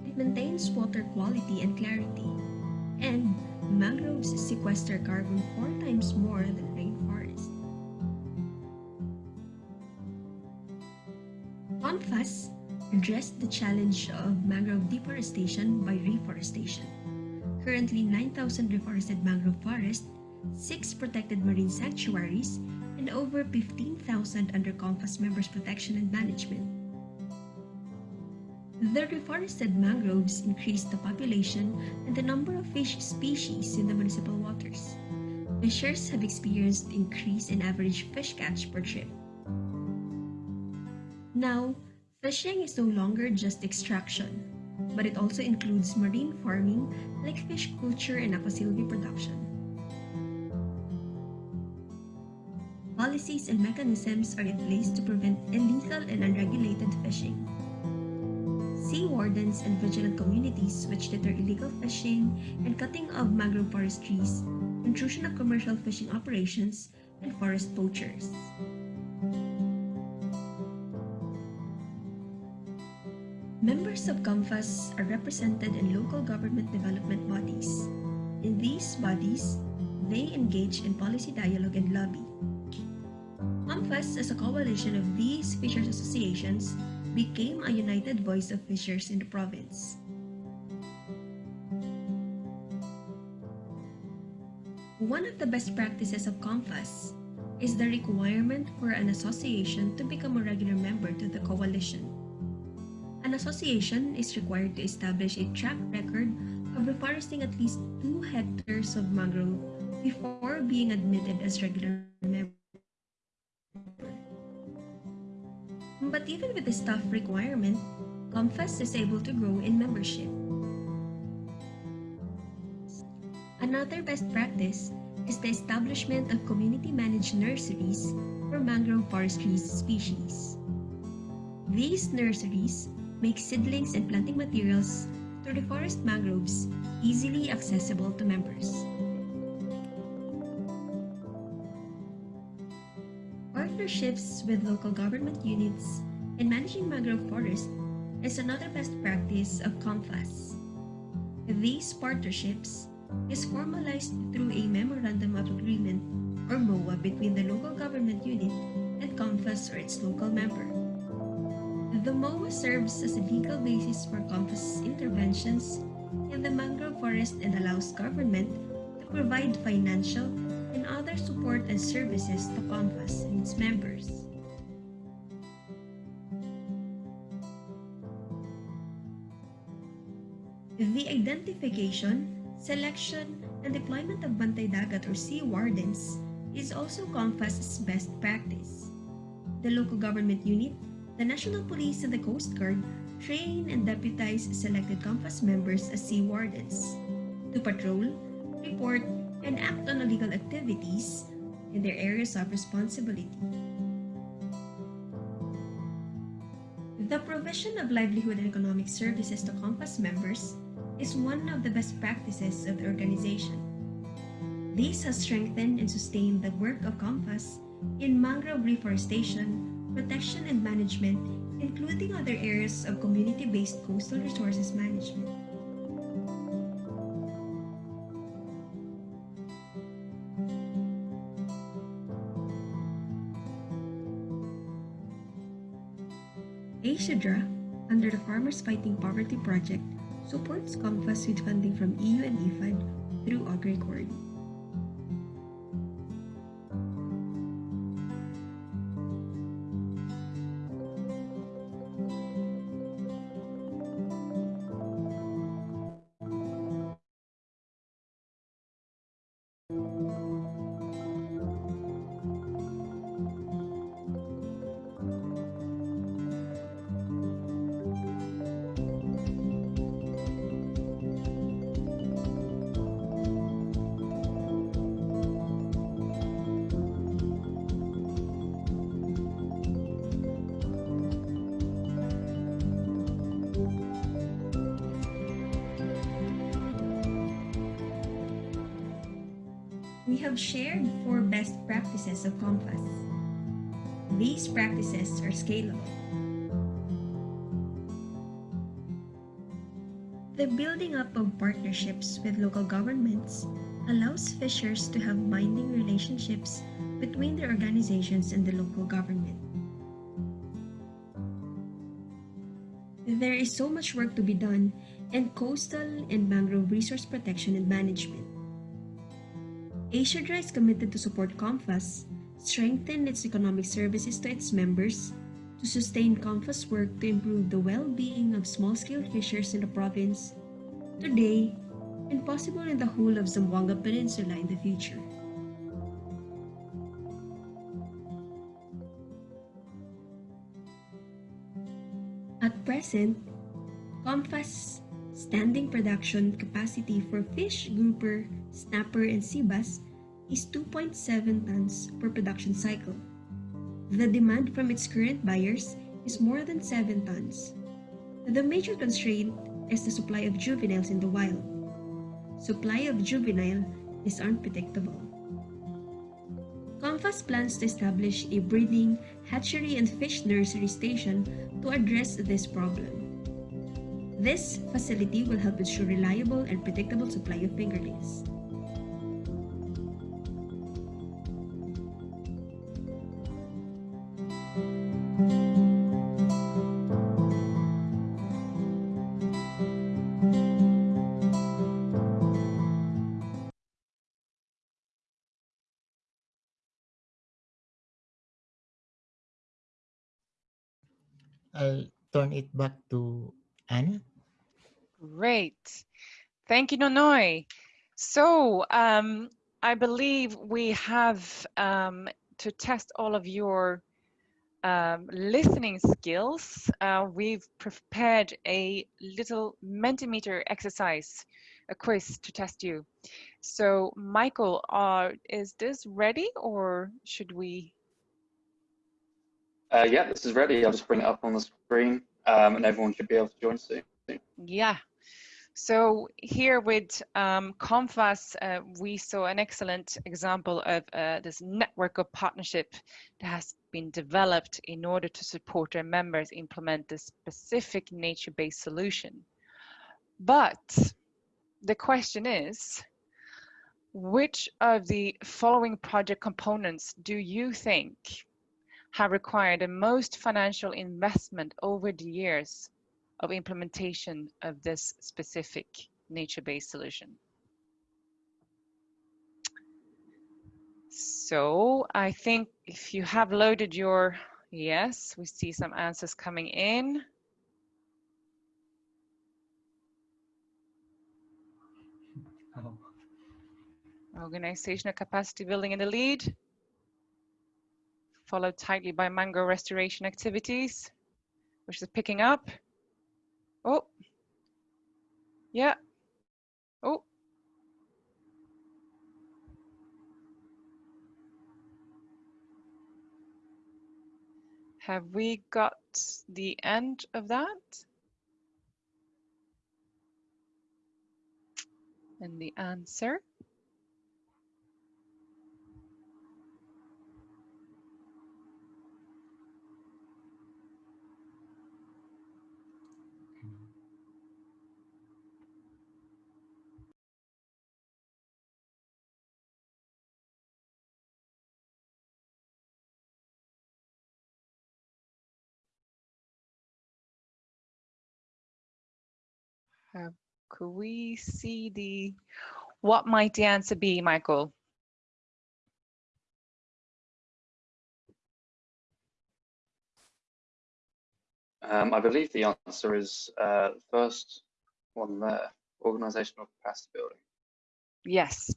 It maintains water quality and clarity, and mangroves sequester carbon four times more than rainforest. COMFAS addressed the challenge of mangrove deforestation by reforestation. Currently, 9,000 reforested mangrove forests, 6 protected marine sanctuaries, and over 15,000 under COMFAS members protection and management. The reforested mangroves increase the population and the number of fish species in the municipal waters. Fishers have experienced increase in average fish catch per trip. Now, Fishing is no longer just extraction, but it also includes marine farming like fish culture and aquasilvi production. Policies and mechanisms are in place to prevent illegal and unregulated fishing. Sea wardens and vigilant communities which deter illegal fishing and cutting of mangrove forest trees, intrusion of commercial fishing operations, and forest poachers. Members of COMFAS are represented in local government development bodies. In these bodies, they engage in policy dialogue and lobby. COMFAS, as a coalition of these fishers associations, became a united voice of fishers in the province. One of the best practices of COMFAS is the requirement for an association to become a regular member to the coalition. An association is required to establish a track record of reforesting at least 2 hectares of mangrove before being admitted as regular member. But even with this tough requirement, COMFAS is able to grow in membership. Another best practice is the establishment of community-managed nurseries for mangrove forestry species. These nurseries make seedlings and planting materials to reforest mangroves easily accessible to members. Partnerships with local government units in managing mangrove forests is another best practice of COMFAS. These partnerships is formalized through a Memorandum of Agreement or MOA between the local government unit and COMFAS or its local member. The MOA serves as a legal basis for COMFAS interventions in the mangrove forest and allows government to provide financial and other support and services to COMFAS and its members. The identification Selection and deployment of Bantay Dagat or sea wardens is also COMFAS's best practice. The local government unit, the National Police and the Coast Guard train and deputize selected COMFAS members as sea wardens to patrol, report, and act on illegal activities in their areas of responsibility. The provision of livelihood and economic services to COMFAS members is one of the best practices of the organization. This has strengthened and sustained the work of COMFAS in mangrove reforestation, protection and management, including other areas of community-based coastal resources management. AsiaDHRRA, under the Farmers Fighting Poverty Project, supports COMFAS with funding from EU and IFAD through AgriCord. The building up of partnerships with local governments allows fishers to have binding relationships between their organizations and the local government. There is so much work to be done in coastal and mangrove resource protection and management. AsiaDHRRA is committed to support COMFAS, strengthen its economic services to its members, to sustain COMFAS work to improve the well-being of small-scale fishers in the province, today, and possible in the whole of Zamboanga Peninsula in the future. At present, COMFAS standing production capacity for fish, grouper, snapper, and sea bass is 2.7 tons per production cycle. The demand from its current buyers is more than 7 tons. The major constraint is the supply of juveniles in the wild. Supply of juvenile is unpredictable. COMFAS plans to establish a breeding, hatchery, and fish nursery station to address this problem. This facility will help ensure reliable and predictable supply of fingerlings. It back to Anna. Great. Thank you, Nonoy. So um, I believe we have um, to test all of your um, listening skills. Uh, we've prepared a little Mentimeter exercise, a quiz to test you. So Michael, uh, is this ready or should we? Uh, yeah, this is ready. I'll just bring it up on the screen um, and everyone should be able to join soon. Yeah. So here with um, Comfas, uh, we saw an excellent example of uh, this network of partnership that has been developed in order to support their members implement this specific nature-based solution. But the question is, which of the following project components do you think have required the most financial investment over the years of implementation of this specific nature-based solution. So I think if you have loaded your, yes, we see some answers coming in. *laughs* Oh. Organizational capacity building in the lead, followed tightly by mangrove restoration activities, which is picking up. Oh, yeah. Oh. Have we got the end of that? And the answer? Uh, could we see the, what might the answer be, Michael? Um, I believe the answer is uh, the first one there, organizational capacity building. Yes.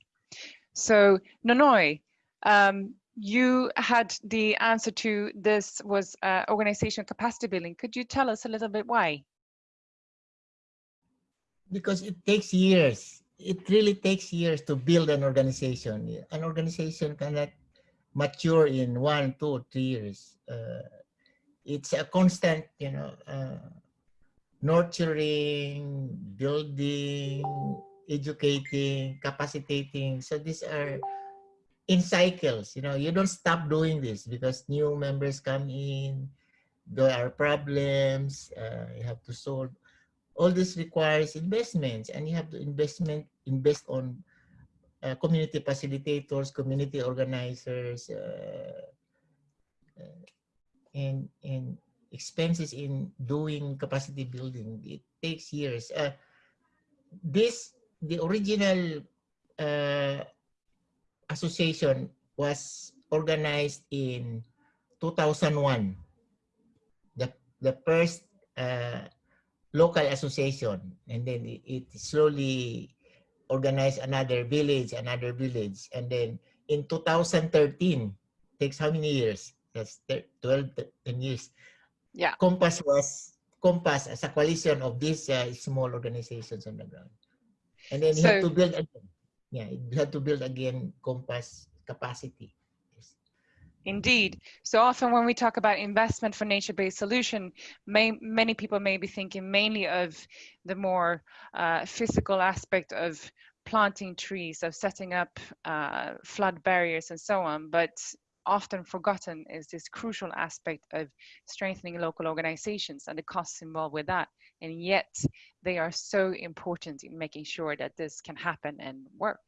So Nonoy, um, you had the answer to this was uh, organizational capacity building. Could you tell us a little bit why? Because it takes years. It really takes years to build an organization. An organization cannot mature in one, two, three years. Uh, it's a constant, you know, uh, nurturing, building, educating, capacitating. So these are in cycles, you know, you don't stop doing this because new members come in, there are problems, uh, you have to solve. All this requires investments and you have to investment invest on uh, community facilitators, community organizers, uh, uh and, and expenses in doing capacity building. It takes years. Uh, this, the original uh, association was organized in 2001. The, the first uh, local association and then it, it, slowly organized another village, another village. And then in 2013, takes how many years? That's 12, 10 years. Yeah. COMFAS was COMFAS as a coalition of these uh, small organizations on the ground. And then you so, have to build again. Yeah, you have to build again COMFAS capacity. Indeed. So often when we talk about investment for nature-based solution, may, many people may be thinking mainly of the more uh, physical aspect of planting trees, of setting up uh, flood barriers and so on. But often forgotten is this crucial aspect of strengthening local organizations and the costs involved with that. And yet they are so important in making sure that this can happen and work.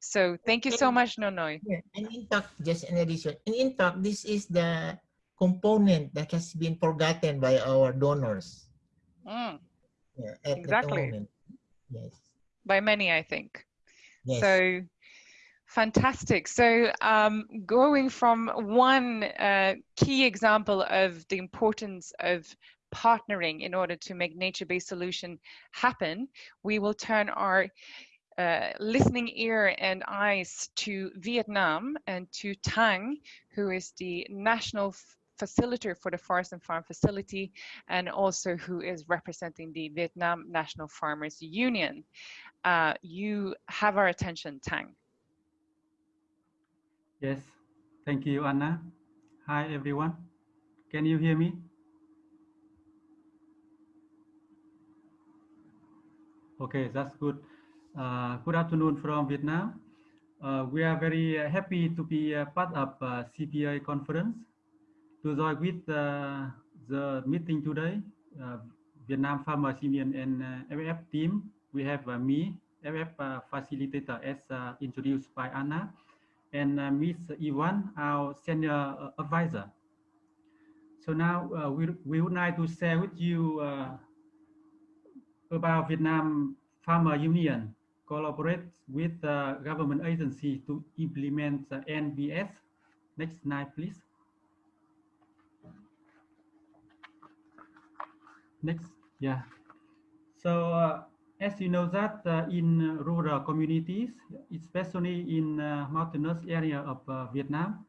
So thank you so much, Nonoy. Yeah, and in fact, just an addition, and in fact, this is the component that has been forgotten by our donors. Mm, Yeah, Exactly. Yes. by many, I think. Yes. So fantastic. So um, going from one uh, key example of the importance of partnering in order to make nature-based solution happen, we will turn our uh, listening ear and eyes to Vietnam and to Tang, who is the national facilitator for the Forest and Farm Facility, and also who is representing the Vietnam National Farmers Union. Uh, you have our attention, Tang. Yes, thank you, Anna. Hi, everyone. Can you hear me? Okay, that's good. Uh, good afternoon from Vietnam. Uh, we are very uh, happy to be uh, part of uh, CPI conference. To join with uh, the meeting today, Vietnam Farmers Union and FF team, we have me, FF facilitator as introduced by Anna, and uh, Ms. Yvonne, our senior uh, advisor. So now uh, we, we would like to share with you uh, about Vietnam Farmer Union collaborate with uh, government agency to implement the NBS. Next slide, please. Next, yeah. So uh, as you know that uh, in rural communities, especially in uh, mountainous area of uh, Vietnam,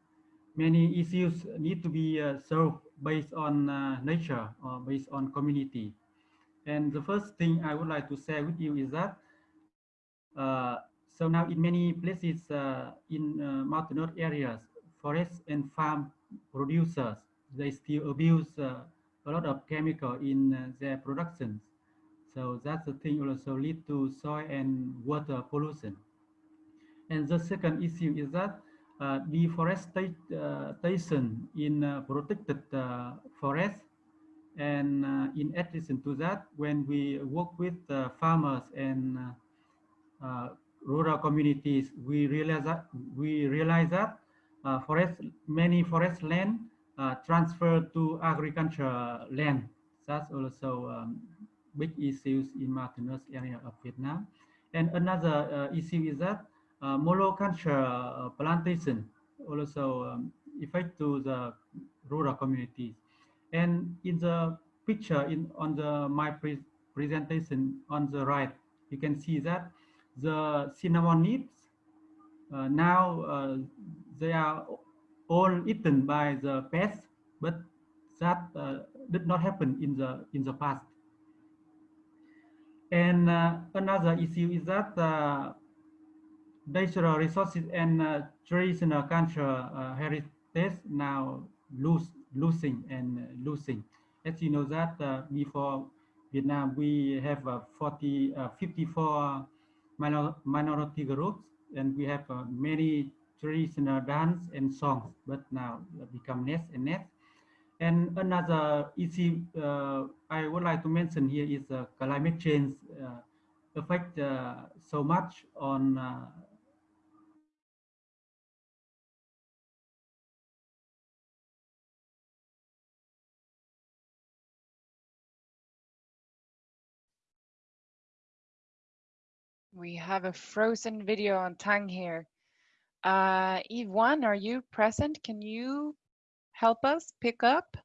many issues need to be uh, solved based on uh, nature or based on community. And the first thing I would like to share with you is that uh, so now in many places in mountainous areas, forest and farm producers, they still abuse a lot of chemical in their productions. So that's the thing also lead to soil and water pollution. And the second issue is that uh, deforestation in uh, protected uh, forests. And uh, in addition to that, when we work with uh, farmers and uh, uh, rural communities, we realize that we realize that uh, forest many forest land uh, transfer to agriculture land. That's also um, big issues in mountainous area of Vietnam. And another uh, issue is that uh, monoculture uh, plantation also um, affect to the rural communities. And in the picture in on the my pre presentation on the right, you can see that the cinnamon needs uh, now uh, they are all eaten by the pests, but that uh, did not happen in the in the past. And uh, another issue is that uh, natural resources and uh, traditional cultural heritage now lose losing and losing. As you know that before Vietnam, we have uh, 40, uh, 54 minor, minority groups, and we have many traditional dance and songs, but now become less and less. And another issue uh, I would like to mention here is uh, climate change uh, affect so much on We have a frozen video on Tang here. Uh, Yvonne, are you present? Can you help us pick up?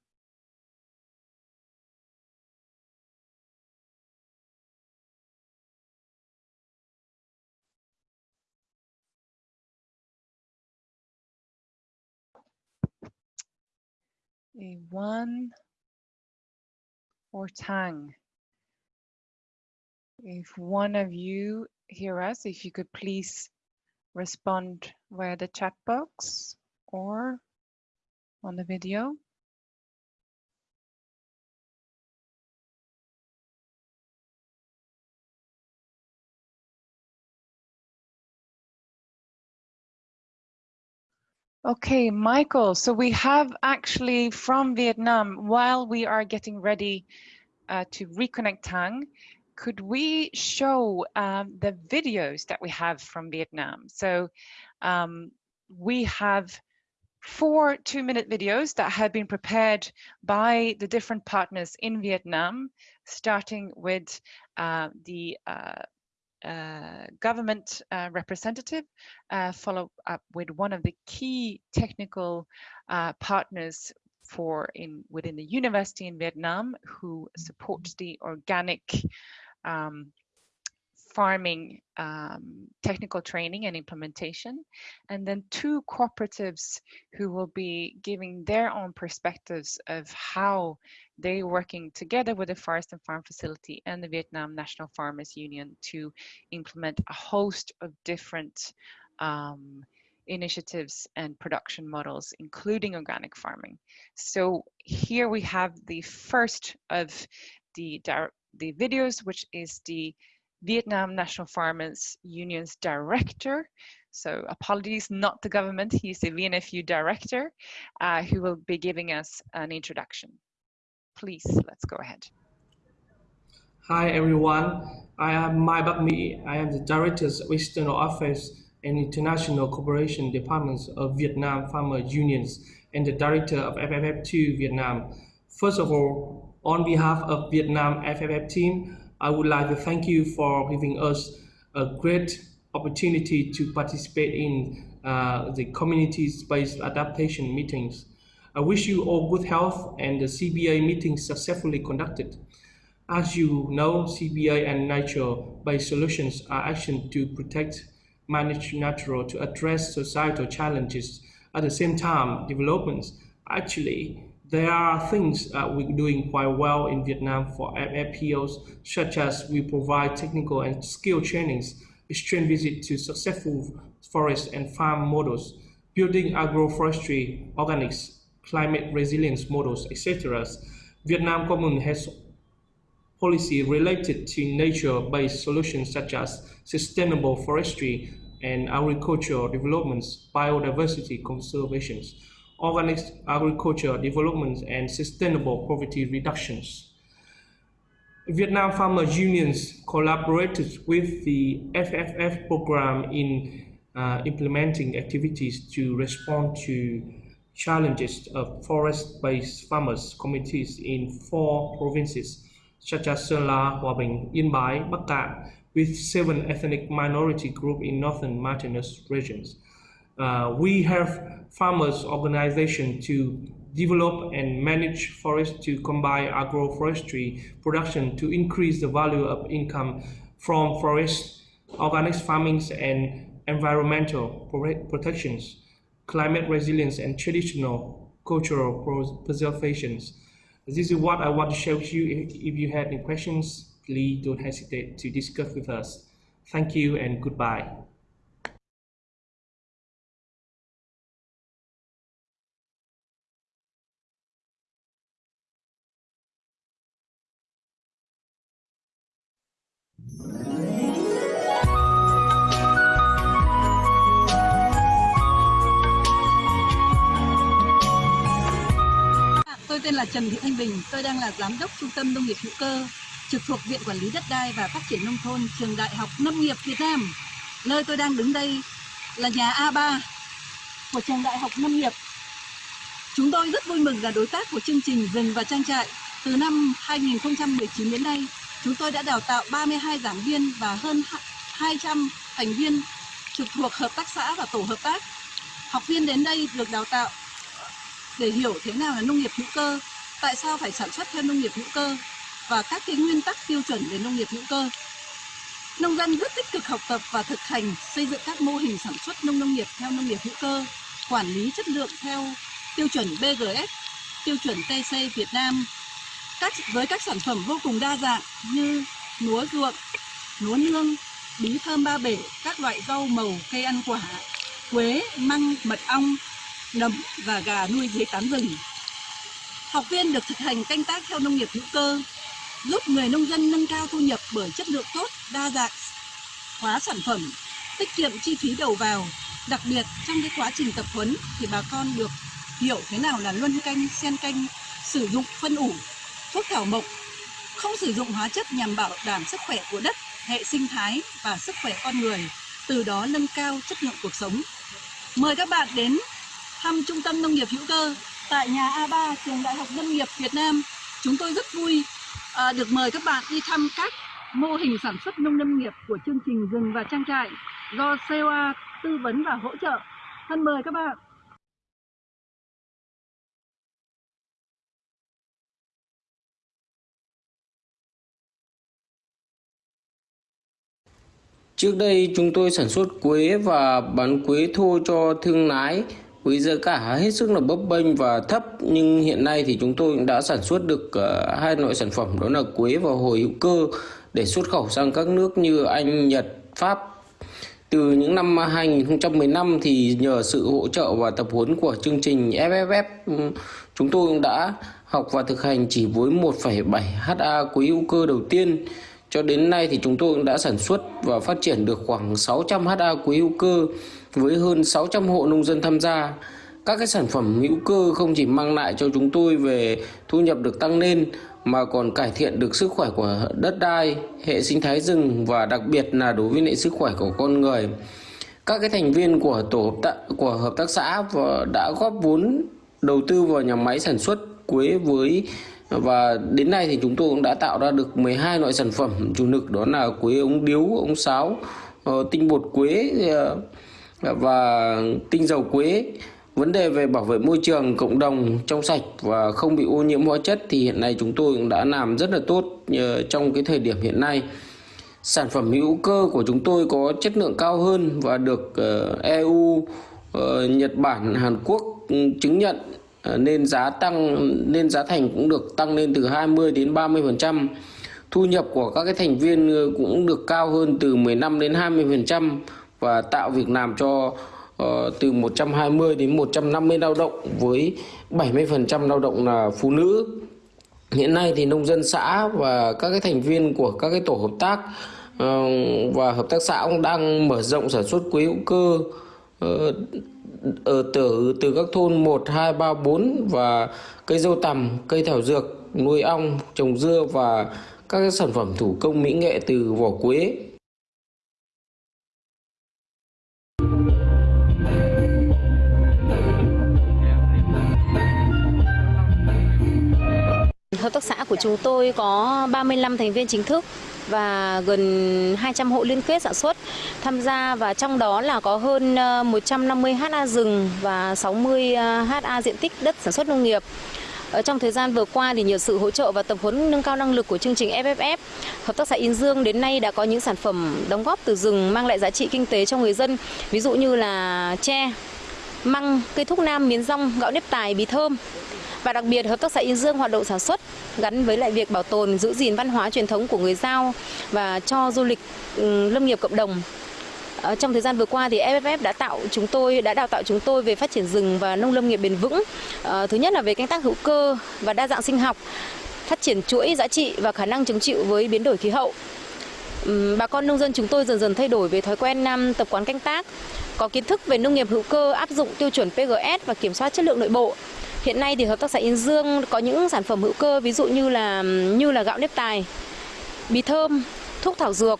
A one or Tang? If one of you hear us, if you could please respond via the chat box or on the video. Okay, Michael. So we have actually from Vietnam, while we are getting ready uh, to reconnect Tang, could we show um, the videos that we have from Vietnam? So um, we have four two-minute videos that have been prepared by the different partners in Vietnam, starting with uh, the uh, uh, government uh, representative, uh, follow up with one of the key technical uh, partners for in within the university in Vietnam who supports the organic um, farming um, technical training and implementation, and then two cooperatives who will be giving their own perspectives of how they are working together with the Forest and Farm Facility and the Vietnam National Farmers Union to implement a host of different um, initiatives and production models, including organic farming. So here we have the first of the, the videos, which is the Vietnam National Farmers Union's director. So apologies, not the government, he's the VNFU director, uh, who will be giving us an introduction. Please, let's go ahead. Hi everyone, I am Mai Bak Mi. I am the Director of External Affairs and International Cooperation Departments of Vietnam Farmer Unions and the Director of FFF2 Vietnam. First of all, on behalf of Vietnam FFF team, I would like to thank you for giving us a great opportunity to participate in uh, the community-based adaptation meetings. I wish you all good health and the CBA meeting successfully conducted. As you know, CBA and nature-based solutions are action to protect, manage natural to address societal challenges. At the same time, developments actually there are things uh, we're doing quite well in Vietnam for FPOs, such as we provide technical and skill trainings, exchange visit to successful forest and farm models, building agroforestry, organics, climate resilience models, etc. Vietnam government has policy related to nature-based solutions such as sustainable forestry and agricultural developments, biodiversity conservations organic agriculture development and sustainable poverty reductions. Vietnam Farmers Unions collaborated with the FFF program in uh, implementing activities to respond to challenges of forest-based farmers communities in four provinces such as Sơn La, Hòa Bình, Yên Bái, Bắc Cạn, with seven ethnic minority groups in northern mountainous regions. Uh, we have farmers organization to develop and manage forests to combine agroforestry production to increase the value of income from forests, organic farming and environmental protections, climate resilience and traditional cultural preservations. This is what I want to share with you. If you have any questions, please don't hesitate to discuss with us. Thank you and goodbye. Tôi tên là Trần Thị Thanh Bình, tôi đang là giám đốc Trung tâm Nông nghiệp hữu cơ trực thuộc Viện Quản lý Đất đai và Phát triển Nông thôn Trường Đại học Nông nghiệp Việt Nam. Nơi tôi đang đứng đây là nhà A3 của Trường Đại học Nông nghiệp. Chúng tôi rất vui mừng là đối tác của chương trình Rừng và Trang trại. Từ năm 2019 đến nay, chúng tôi đã đào tạo 32 giảng viên và hơn 200 thành viên trực thuộc hợp tác xã và tổ hợp tác. Học viên đến đây được đào tạo để hiểu thế nào là nông nghiệp hữu cơ, tại sao phải sản xuất theo nông nghiệp hữu cơ và các cái nguyên tắc tiêu chuẩn về nông nghiệp hữu cơ. Nông dân rất tích cực học tập và thực hành xây dựng các mô hình sản xuất nông nông nghiệp theo nông nghiệp hữu cơ, quản lý chất lượng theo tiêu chuẩn BGS, tiêu chuẩn TC Việt Nam, các với các sản phẩm vô cùng đa dạng như lúa ruộng, lúa nương, bí thơm ba bể, các loại rau màu, cây ăn quả, quế, măng, mật ong, nấm và gà nuôi dưới tán rừng. Học viên được thực hành canh tác theo nông nghiệp hữu cơ, giúp người nông dân nâng cao thu nhập bởi chất lượng tốt, đa dạng, hóa sản phẩm, tiết kiệm chi phí đầu vào, Đặc biệt trong cái quá trình tập huấn thì bà con được hiểu thế nào là luân canh, xen canh, sử dụng phân ủ, thuốc thảo mộc, không sử dụng hóa chất nhằm bảo đảm sức khỏe của đất, hệ sinh thái và sức khỏe con người, từ đó nâng cao chất lượng cuộc sống. Mời các bạn đến thăm Trung tâm Nông nghiệp hữu cơ tại nhà A3 Trường Đại học Nông nghiệp Việt Nam. Chúng tôi rất vui à, được mời các bạn đi thăm các mô hình sản xuất nông lâm nghiệp của chương trình rừng và trang trại do COA tư vấn và hỗ trợ. Thân mời các bạn. Trước đây chúng tôi sản xuất quế và bán quế thô cho thương lái với giá cả hết sức là bấp bênh và thấp nhưng hiện nay thì chúng tôi đã sản xuất được ờ, hai loại sản phẩm đó là quế và hồi hữu cơ để xuất khẩu sang các nước như Anh, Nhật, Pháp. Từ những năm 2015 thì nhờ sự hỗ trợ và tập huấn của chương trình FFF ừ, chúng tôi cũng đã học và thực hành chỉ với 1,7 ha quế hữu cơ đầu tiên cho đến nay thì chúng tôi đã sản xuất và phát triển được khoảng 600 ha quế hữu cơ với hơn 600 hộ nông dân tham gia. Các cái sản phẩm hữu cơ không chỉ mang lại cho chúng tôi về thu nhập được tăng lên mà còn cải thiện được sức khỏe của đất đai, hệ sinh thái rừng và đặc biệt là đối với hệ sức khỏe của con người. Các cái thành viên của tổ hợp tác, của hợp tác xã đã góp vốn đầu tư vào nhà máy sản xuất quế với và đến nay thì chúng tôi cũng đã tạo ra được 12 loại sản phẩm chủ lực đó là quế ống điếu, ống sáo, ờ, tinh bột quế ờ, và tinh dầu quế. Vấn đề về bảo vệ môi trường cộng đồng trong sạch và không bị ô nhiễm hóa chất thì hiện nay chúng tôi cũng đã làm rất là tốt ờ, trong cái thời điểm hiện nay. Sản phẩm hữu cơ của chúng tôi có chất lượng cao hơn và được EU, Nhật Bản, Hàn Quốc ừ, chứng nhận Ờ, nên giá tăng nên giá thành cũng được tăng lên từ 20 đến 30 phần trăm. Thu nhập của các cái thành viên ờ, cũng được cao hơn từ 15 đến 20 phần trăm và tạo việc làm cho uh, từ 120 đến 150 lao động với 70 phần trăm lao động là phụ nữ. Hiện nay thì nông dân xã và các cái thành viên của các cái tổ hợp tác uh, và hợp tác xã cũng đang mở rộng sản xuất quế hữu cơ uh, ở từ từ các thôn 1, 2, 3, 4 và cây dâu tằm, cây thảo dược, nuôi ong, trồng dưa và các sản phẩm thủ công mỹ nghệ từ vỏ quế. Hợp tác xã của chúng tôi có 35 thành viên chính thức và gần 200 hộ liên kết sản xuất tham gia và trong đó là có hơn ờ, 150 ha rừng và 60 ờ, ha diện tích đất sản xuất nông nghiệp. Ở trong thời gian vừa qua thì nhờ sự hỗ trợ và tập huấn nâng cao năng lực của chương trình FFF, Hợp tác xã Yên Dương đến nay đã có những sản phẩm đóng góp từ rừng mang lại giá trị kinh tế cho người dân, ví dụ như là tre, măng, cây thúc nam, miến rong, gạo nếp tài, bí thơm. Và đặc biệt Hợp tác xã Yên Dương hoạt động sản xuất gắn với lại việc bảo tồn, giữ gìn văn hóa truyền thống của người Giao và cho du lịch ừ, lâm nghiệp cộng đồng ờ, trong thời gian vừa qua thì FFF đã tạo chúng tôi đã đào tạo chúng tôi về phát triển rừng và nông lâm nghiệp bền vững. Ờ, thứ nhất là về canh tác hữu cơ và đa dạng sinh học, phát triển chuỗi giá trị và khả năng chống chịu với biến đổi khí hậu. Bà con nông dân chúng tôi dần dần thay đổi về thói quen năm tập quán canh tác, có kiến thức về nông nghiệp hữu cơ áp dụng tiêu chuẩn PGS và kiểm soát chất lượng nội bộ. Hiện nay thì hợp tác xã Yên Dương có những sản phẩm hữu cơ ví dụ như là như là gạo nếp tài, bí thơm, thuốc thảo dược.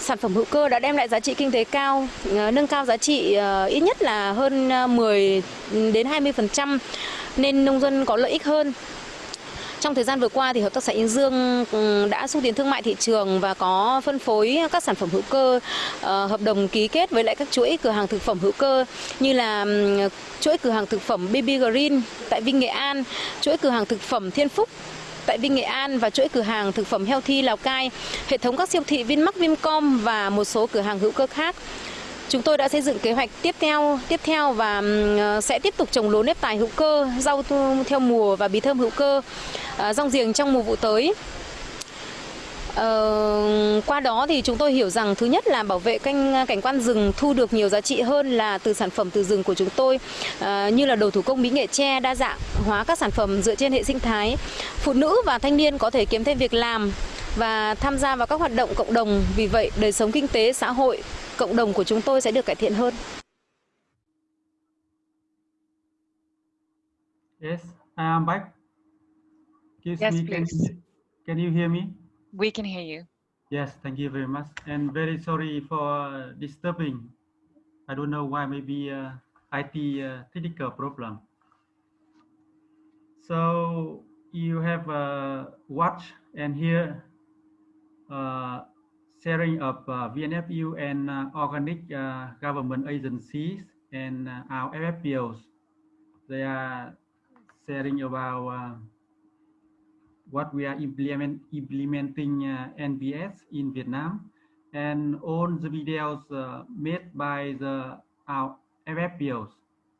Sản phẩm hữu cơ đã đem lại giá trị kinh tế cao, ờ, nâng cao giá trị ờ, ít nhất là hơn ờ, 10 đến 20% nên nông dân có lợi ích hơn. Trong thời gian vừa qua thì hợp tác xã Yên Dương ừ, đã xúc tiến thương mại thị trường và có phân phối các sản phẩm hữu cơ ờ, hợp đồng ký kết với lại các chuỗi cửa hàng thực phẩm hữu cơ như là ừ, chuỗi cửa hàng thực phẩm BB Green tại Vinh Nghệ An, chuỗi cửa hàng thực phẩm Thiên Phúc tại Vinh Nghệ An và chuỗi cửa hàng thực phẩm Healthy Lào Cai, hệ thống các siêu thị Vinmart, Vincom và một số cửa hàng hữu cơ khác. Chúng tôi đã xây dựng kế hoạch tiếp theo tiếp theo và ờ, sẽ tiếp tục trồng lúa nếp tài hữu cơ, rau theo mùa và bí thơm hữu cơ, ờ, rong giềng trong mùa vụ tới. Ờ, qua đó thì chúng tôi hiểu rằng thứ nhất là bảo vệ canh cảnh quan rừng thu được nhiều giá trị hơn là từ sản phẩm từ rừng của chúng tôi. À, như là đồ thủ công mỹ nghệ tre đa dạng hóa các sản phẩm dựa trên hệ sinh thái. Phụ nữ và thanh niên có thể kiếm thêm việc làm và tham gia vào các hoạt động cộng đồng. Vì vậy đời sống kinh tế xã hội cộng đồng của chúng tôi sẽ được cải thiện hơn. Yes, I am back. Yes, me, please. Can, you, can you hear me? We can hear you. Yes, thank you very much. And very sorry for uh, disturbing. I don't know why, maybe uh, IT uh, technical problem. So you have uh, watched and hear uh, sharing of uh, VNFU and uh, organic uh, government agencies and uh, our FFPOs. They are sharing about uh, what we are implement, implementing uh, NBS in Vietnam and all the videos made by the our FFPOs.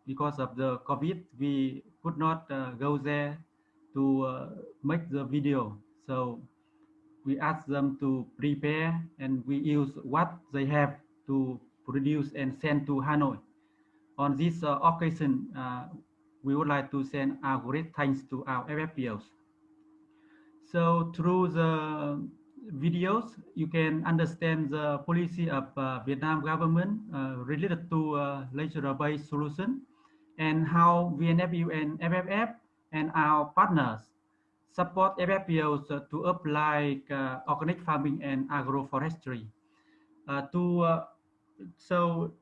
Because of the COVID, we could not go there to make the video. So we ask them to prepare and we use what they have to produce and send to Hanoi. On this uh, occasion, uh, we would like to send our great thanks to our FFPOs. So through the videos, you can understand the policy of uh, Vietnam government uh, related to uh, nature-based solution and how VNFU and FFF and our partners support FFPOs uh, to apply uh, organic farming and agroforestry. Uh, to so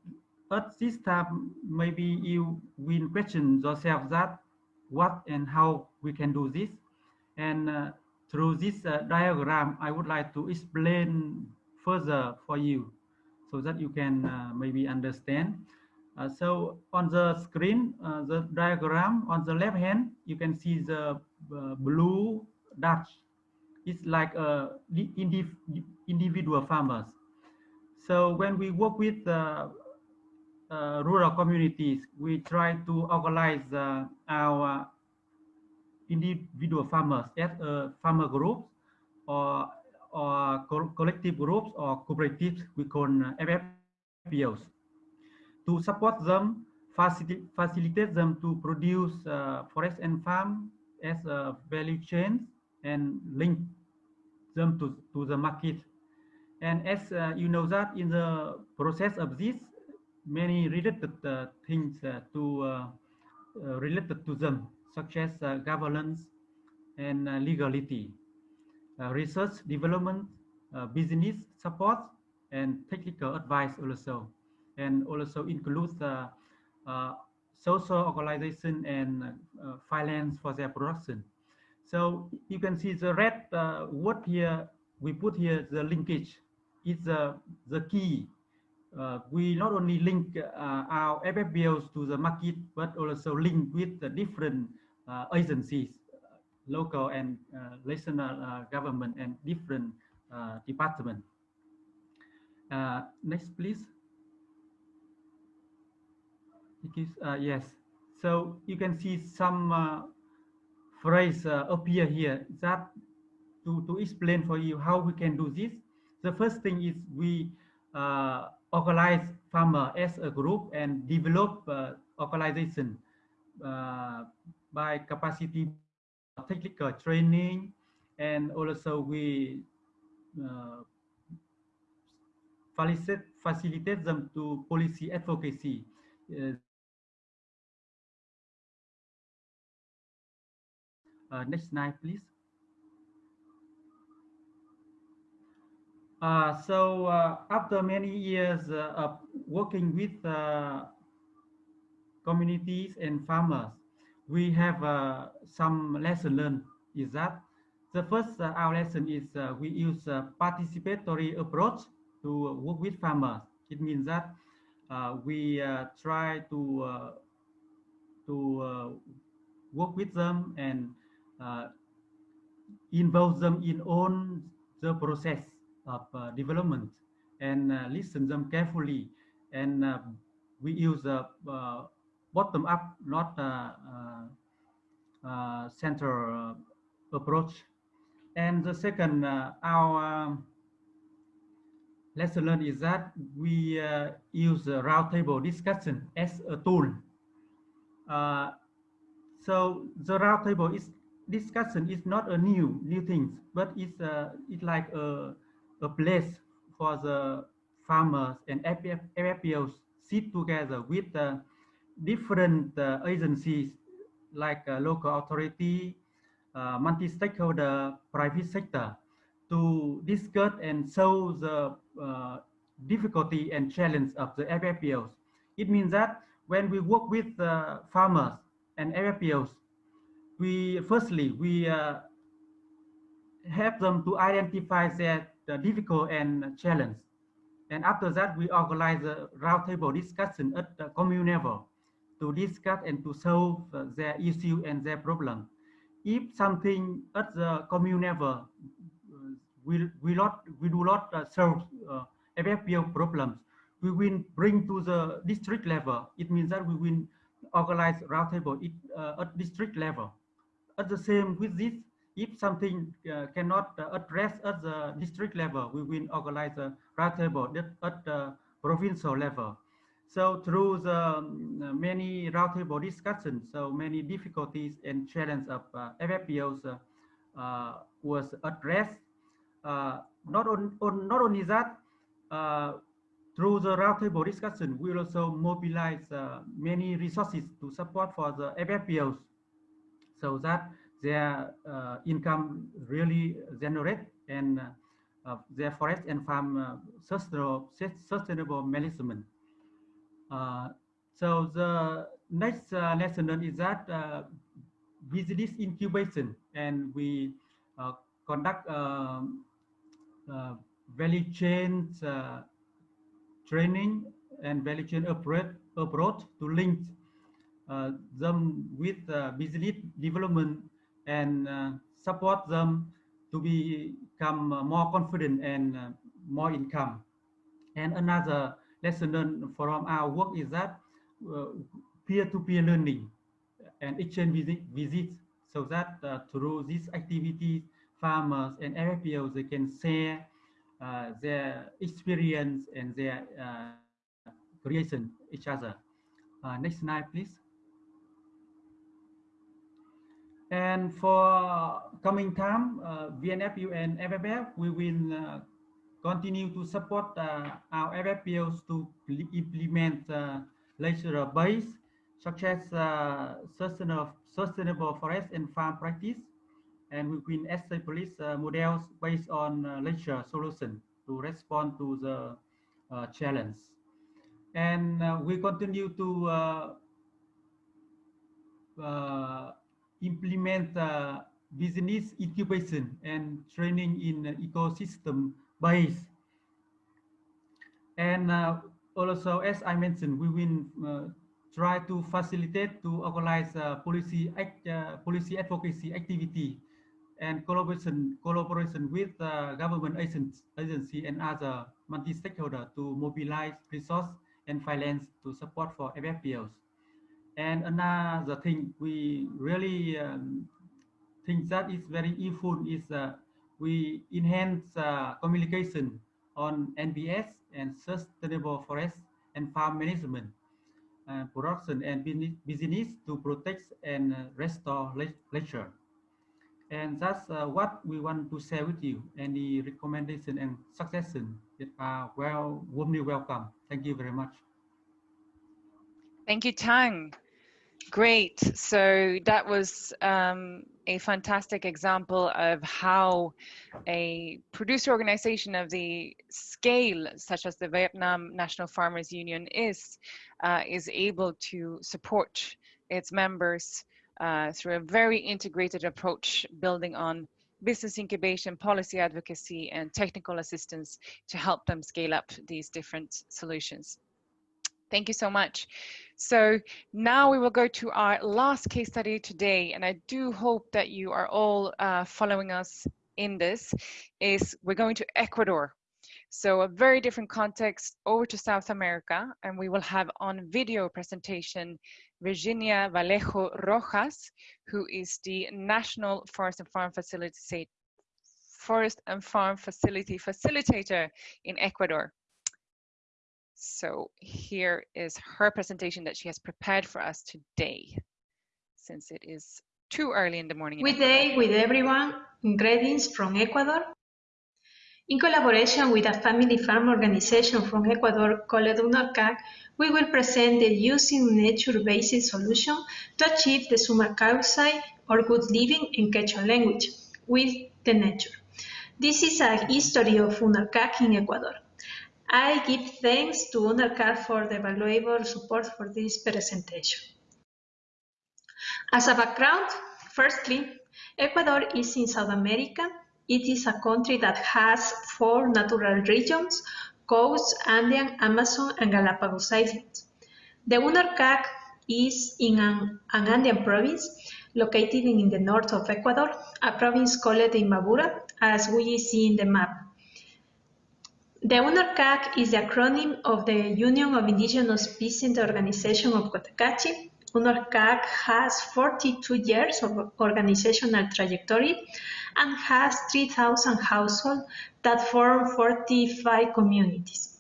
at this time, maybe you will question yourself that what and how we can do this. And uh, through this uh, diagram, I would like to explain further for you so that you can uh, maybe understand. So on the screen, the diagram on the left hand, you can see the blue Dutch. It's like uh, the indiv individual farmers. So when we work with uh, uh, rural communities, we try to organize uh, our individual farmers as a farmer group or or co collective groups or cooperatives we call uh, FFPOs to support them facilitate facilitate them to produce uh, forest and farm as a value chain and link them to, to the market. And as uh, you know that in the process of this many related uh, things uh, to uh, uh, related to them such as uh, governance and legality, research development, business support, and technical advice also, and also includes social organization and uh, finance for their production. So you can see the red uh, word here, we put here the linkage is the, the key uh, we not only link uh, our FFPOs to the market, but also link with the different uh, agencies, local and uh, national uh, government and different uh, departments. next, please. Is, yes. So you can see some phrase appear here that to, to explain for you how we can do this. The first thing is we uh, organize farmer as a group and develop uh, organization uh, by capacity technical training and also we uh, facilitate, facilitate them to policy advocacy. Uh, Uh, next slide, please. Uh, so uh, after many years uh, of working with uh, communities and farmers, we have uh, some lesson learned is that the first our lesson is we use a participatory approach to work with farmers. It means that we try to to work with them and Uh, involve them in on the process of uh, development and uh, listen them carefully and uh, we use a uh, bottom up not center uh, approach. And the second our um, lesson learned is that we use a round table discussion as a tool. So the round table is discussion is not a new new things but it's uh, it's like a a place for the farmers and FFPOs sit together with the different uh, agencies like uh, local authority, uh, multi-stakeholder, private sector to discuss and solve the uh, difficulty and challenge of the FFPOs. It means that when we work with uh, farmers and FFPOs, we firstly, we uh, help them to identify their the difficult and challenge. And after that, we organize a roundtable discussion at the commune level to discuss and to solve uh, their issue and their problem. If something at the commune level uh, we, we, not, we do not uh, solve uh, FFPO problems, we will bring to the district level. It means that we will organize roundtable uh, at district level. At the same with this, if something uh, cannot uh, address at the district level, we will organize a roundtable at the provincial level. So through the um, many roundtable discussions, so many difficulties and challenges of uh, FFPOs uh, uh, was addressed. Uh, not, on, on, not only that, through the roundtable discussion, we also mobilize many resources to support for the FFPOs so that their uh, income really generate and uh, their forest and farm uh, sustainable, sustainable management. so the next lesson is that this incubation and we conduct um, value chain training and value chain approach, approach to link uh, them with uh, business development and uh, support them to become more confident and more income. And another lesson learned from our work is that peer-to-peer -peer learning and exchange visit, visits so that uh, through these activities, farmers and FFPOs, they can share uh, their experience and their uh, creation each other. next slide, please. And for coming time, uh, VNFU and FFF, we will uh, continue to support uh, our FFPOs to implement uh, nature base, such as uh, sustainable, sustainable forest and farm practice. And we will establish models based on uh, nature solution to respond to the uh, challenge. And we continue to implement uh, business incubation and training in ecosystem base. And uh, also, as I mentioned, we will uh, try to facilitate to organize uh, policy act, uh, policy advocacy activity and collaboration collaboration with uh, government agents, agency and other multi-stakeholder to mobilize resource and finance to support for FFPOs. And another thing we really um, think that is very useful is uh, we enhance uh, communication on NBS and sustainable forest and farm management, uh, production and business to protect and uh, restore nature. And that's uh, what we want to share with you. Any recommendation and suggestion that are well warmly welcome. Thank you very much. Thank you, Tang. Great. So that was um, a fantastic example of how a producer organization of the scale, such as the Vietnam National Farmers Union is, uh, is able to support its members uh, through a very integrated approach, building on business incubation, policy advocacy, and technical assistance to help them scale up these different solutions. Thank you so much. So now we will go to our last case study today, and I do hope that you are all uh, following us in this, is we're going to Ecuador. So a very different context over to South America, and we will have on video presentation Virginia Vallejo Rojas, who is the National Forest and Farm Facility Forest and Farm Facility Facilitator in Ecuador. So here is her presentation that she has prepared for us today, since it is too early in the morning. Good day with everyone. Greetings from Ecuador. In collaboration with a family farm organization from Ecuador called UNORCAC, we will present the using nature-based solution to achieve the summa or good living in Quechua language with the nature. This is a history of UNORCAC in Ecuador. I give thanks to UNORCAC for the valuable support for this presentation. As a background, firstly, Ecuador is in South America it is a country that has four natural regions, coast, Andean, Amazon, and Galapagos Islands. The UNORCAC is in an, an, Andean province located in the north of Ecuador, a province called Imbabura, as we see in the map. The UNORCAC is the acronym of the Union of Indigenous Peasant Organization of Cotacachi, UNORCAC has 42 years of organizational trajectory and has 3,000 households that form 45 communities.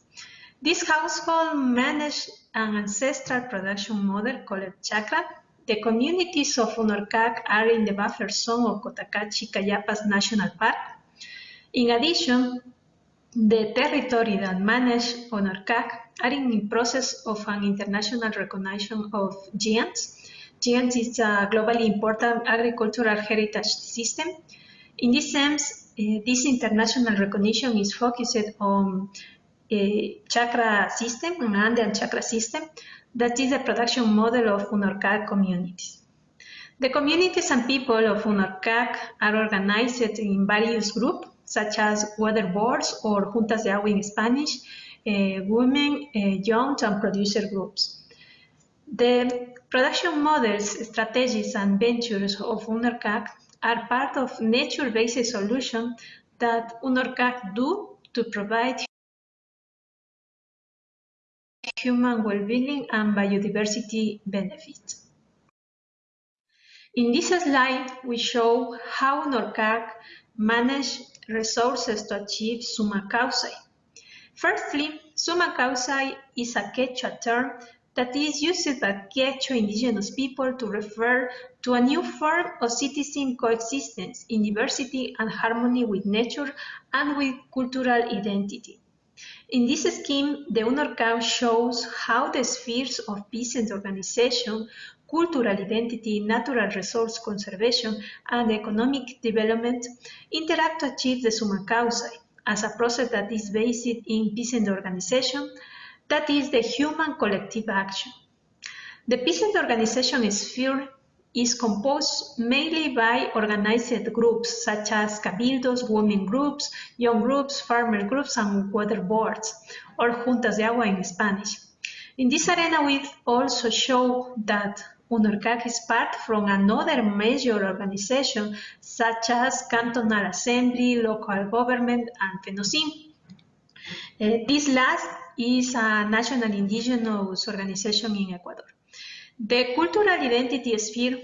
This household manage an ancestral production model called chacra. The communities of UNORCAC are in the buffer zone of Cotacachi-Cayapas National Park. In addition, the territory that manage UNORCAC are in the process of an international recognition of GIAHS. GIAHS is a globally important agricultural heritage system. In this sense, uh, this international recognition is focused on a chacra system, an Andean chakra system, that is the production model of UNORCAC communities. The communities and people of UNORCAC are organized in various groups, such as water boards or juntas de agua in Spanish, uh, women, uh, young and producer groups. The production models, strategies, and ventures of UNORCAC are part of nature-based solutions that UNORCAC do to provide human well-being and biodiversity benefits. In this slide, we show how UNORCAC manage resources to achieve sumak kawsay, Firstly, sumak kawsay is a Quechua term that is used by Quechua indigenous people to refer to a new form of citizen coexistence in diversity and harmony with nature and with cultural identity. In this scheme, the UNORCAC shows how the spheres of peasant organization, cultural identity, natural resource conservation, and economic development interact to achieve the sumak kawsay as a process that is based in peasant organization, that is the human collective action. The peasant organization sphere is composed mainly by organized groups such as cabildos, women groups, young groups, farmer groups, and water boards, or juntas de agua in Spanish. In this arena, we also show that UNORCAC is part from another major organization such as Cantonal Assembly, local government, and FENOCIN. Uh, this last is a national indigenous organization in Ecuador. The cultural identity sphere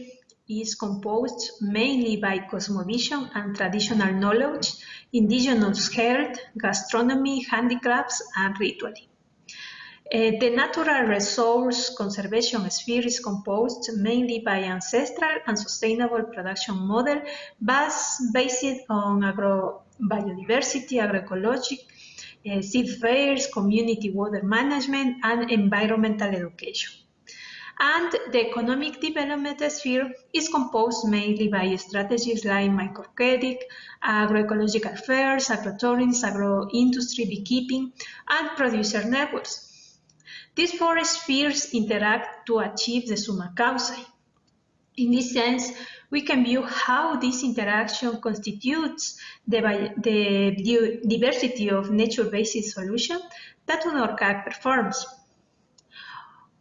is composed mainly by cosmovision and traditional knowledge, indigenous health, gastronomy, handicrafts, and ritually. Uh, the natural resource conservation sphere is composed mainly by ancestral and sustainable production model based on agro biodiversity, agroecology, uh, seed fairs, community water management, and environmental education. And the economic development sphere is composed mainly by strategies like microcredit, agroecological fairs, agrotourism, agro-industry, beekeeping, and producer networks. These four spheres interact to achieve the sumak kawsay. In this sense, we can view how this interaction constitutes the, the diversity of nature-based solution that UNORCAC performs.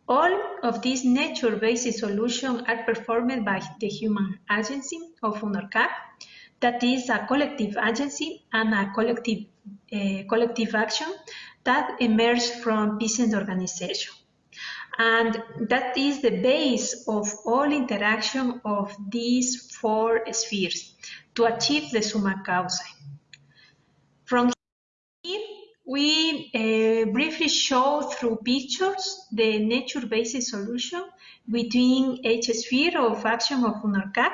All of these nature-based solutions are performed by the human agency of UNORCAC, that is a collective agency and a collective, uh, collective action that emerged from peasant organization. And that is the base of all interaction of these four spheres to achieve the sumak kawsay. From here, we uh, briefly show through pictures the nature-based solution between each sphere of action of UNORCAC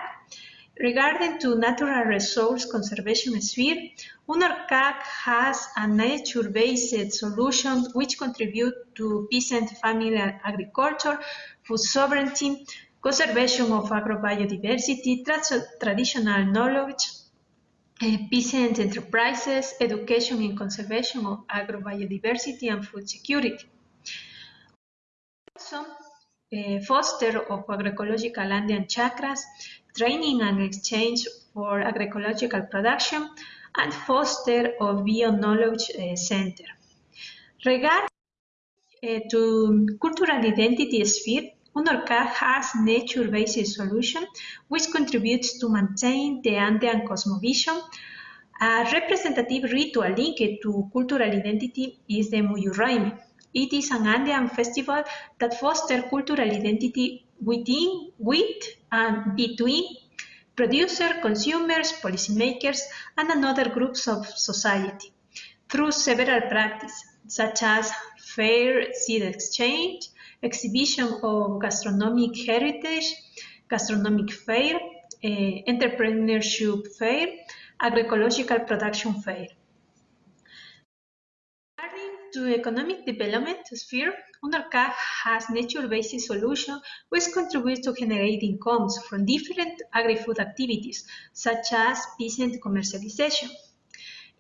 regarding to natural resource conservation sphere, UNORCAC has a nature-based solution which contribute to peasant family agriculture, food sovereignty, conservation of agrobiodiversity, tra traditional knowledge, uh, peasant enterprises, education in conservation of agrobiodiversity and food security. Also, uh, foster of agroecological Andean chakras, training and exchange for agroecological production, and foster of bio-knowledge uh, center. Regarding uh, to cultural identity sphere, UNORCAC has nature-based solution which contributes to maintain the Andean cosmovision. A representative ritual linked to cultural identity is the Muyurraimi. It is an Andean festival that fosters cultural identity within, with, and between producers, consumers, policymakers, and another groups of society through several practices, such as fair seed exchange, exhibition of gastronomic heritage, gastronomic fair, uh, entrepreneurship fair, agroecological production fair. Regarding to economic development sphere, UNORCAC has nature-based solution which contributes to generate incomes from different agri-food activities, such as peasant commercialization.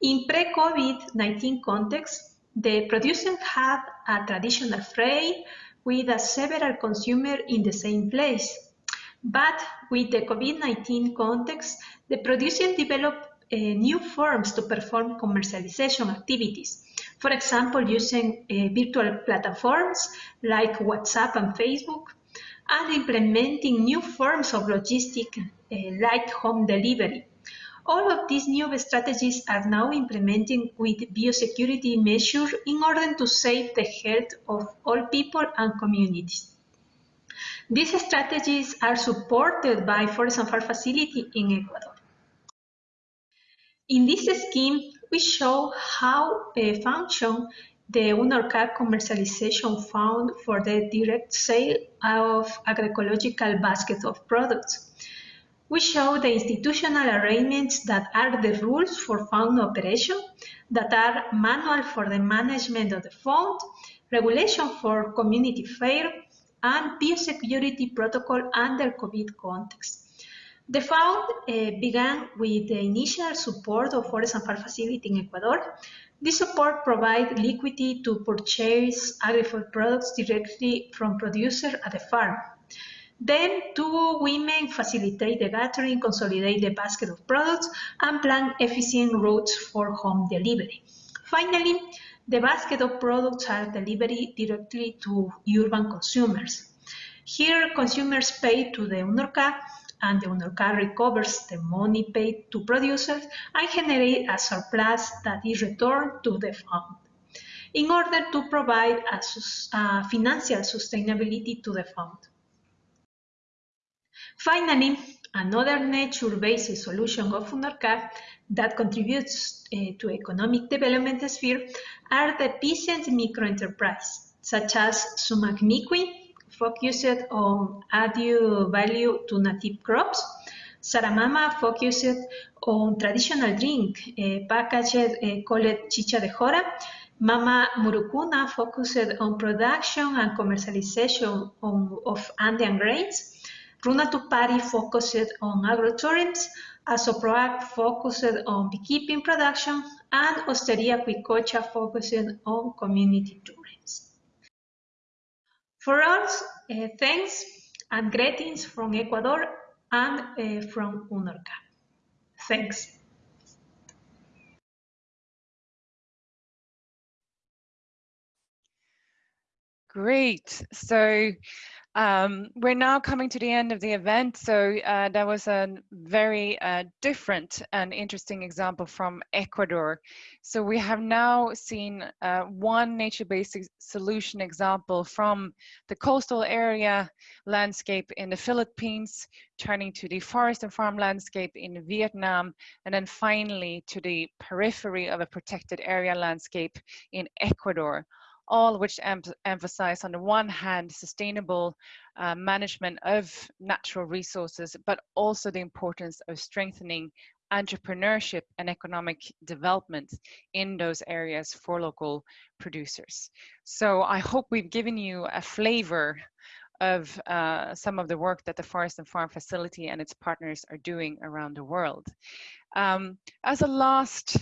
In pre-COVID-19 context, the producers had a traditional trade with a several consumers in the same place. But with the COVID-19 context, the producers developed uh, new forms to perform commercialization activities. For example, using uh, virtual platforms like WhatsApp and Facebook, and implementing new forms of logistic uh, like home delivery. All of these new strategies are now implementing with biosecurity measures in order to save the health of all people and communities. These strategies are supported by Forest and Farm Facility in Ecuador. In this scheme, we show how a function the UNORCAC commercialization fund for the direct sale of agroecological basket of products. We show the institutional arrangements that are the rules for fund operation, that are manual for the management of the fund, regulation for community fair, and biosecurity protocol under COVID context. The fund uh, began with the initial support of Forest and Farm Facility in Ecuador. This support provides liquidity to purchase agri-food products directly from producers at the farm. Then two women facilitate the gathering, consolidate the basket of products, and plan efficient routes for home delivery. Finally, the basket of products are delivered directly to urban consumers. Here, consumers pay to the UNORCAC, and the UNORCAC recovers the money paid to producers and generate a surplus that is returned to the fund in order to provide a, financial sustainability to the fund. Finally, another nature-based solution of UNORCAC that contributes uh, to economic development sphere are the peasant microenterprise, such as Sumak Mikuy, focused on added value to native crops, Saramama focused on traditional drink, uh, packaged uh, called chicha de jora, Mama Murucuna focused on production and commercialization on, of Andean grains, Runa Tupari focused on agrotourism, Asoproac focused on beekeeping production, and Hostería Cuicocha focused on community tourism. For us, uh, thanks and greetings from Ecuador and uh, from UNORCAC. Thanks. Great. So um, we're now coming to the end of the event, so uh, that was a very uh, different and interesting example from Ecuador. So we have now seen uh, one nature-based solution example from the coastal area landscape in the Philippines, turning to the forest and farm landscape in Vietnam, and then finally to the periphery of a protected area landscape in Ecuador all which em emphasize on the one hand sustainable uh, management of natural resources, but also the importance of strengthening entrepreneurship and economic development in those areas for local producers. So I hope we've given you a flavor of uh, some of the work that the Forest and Farm Facility and its partners are doing around the world. Um, as a last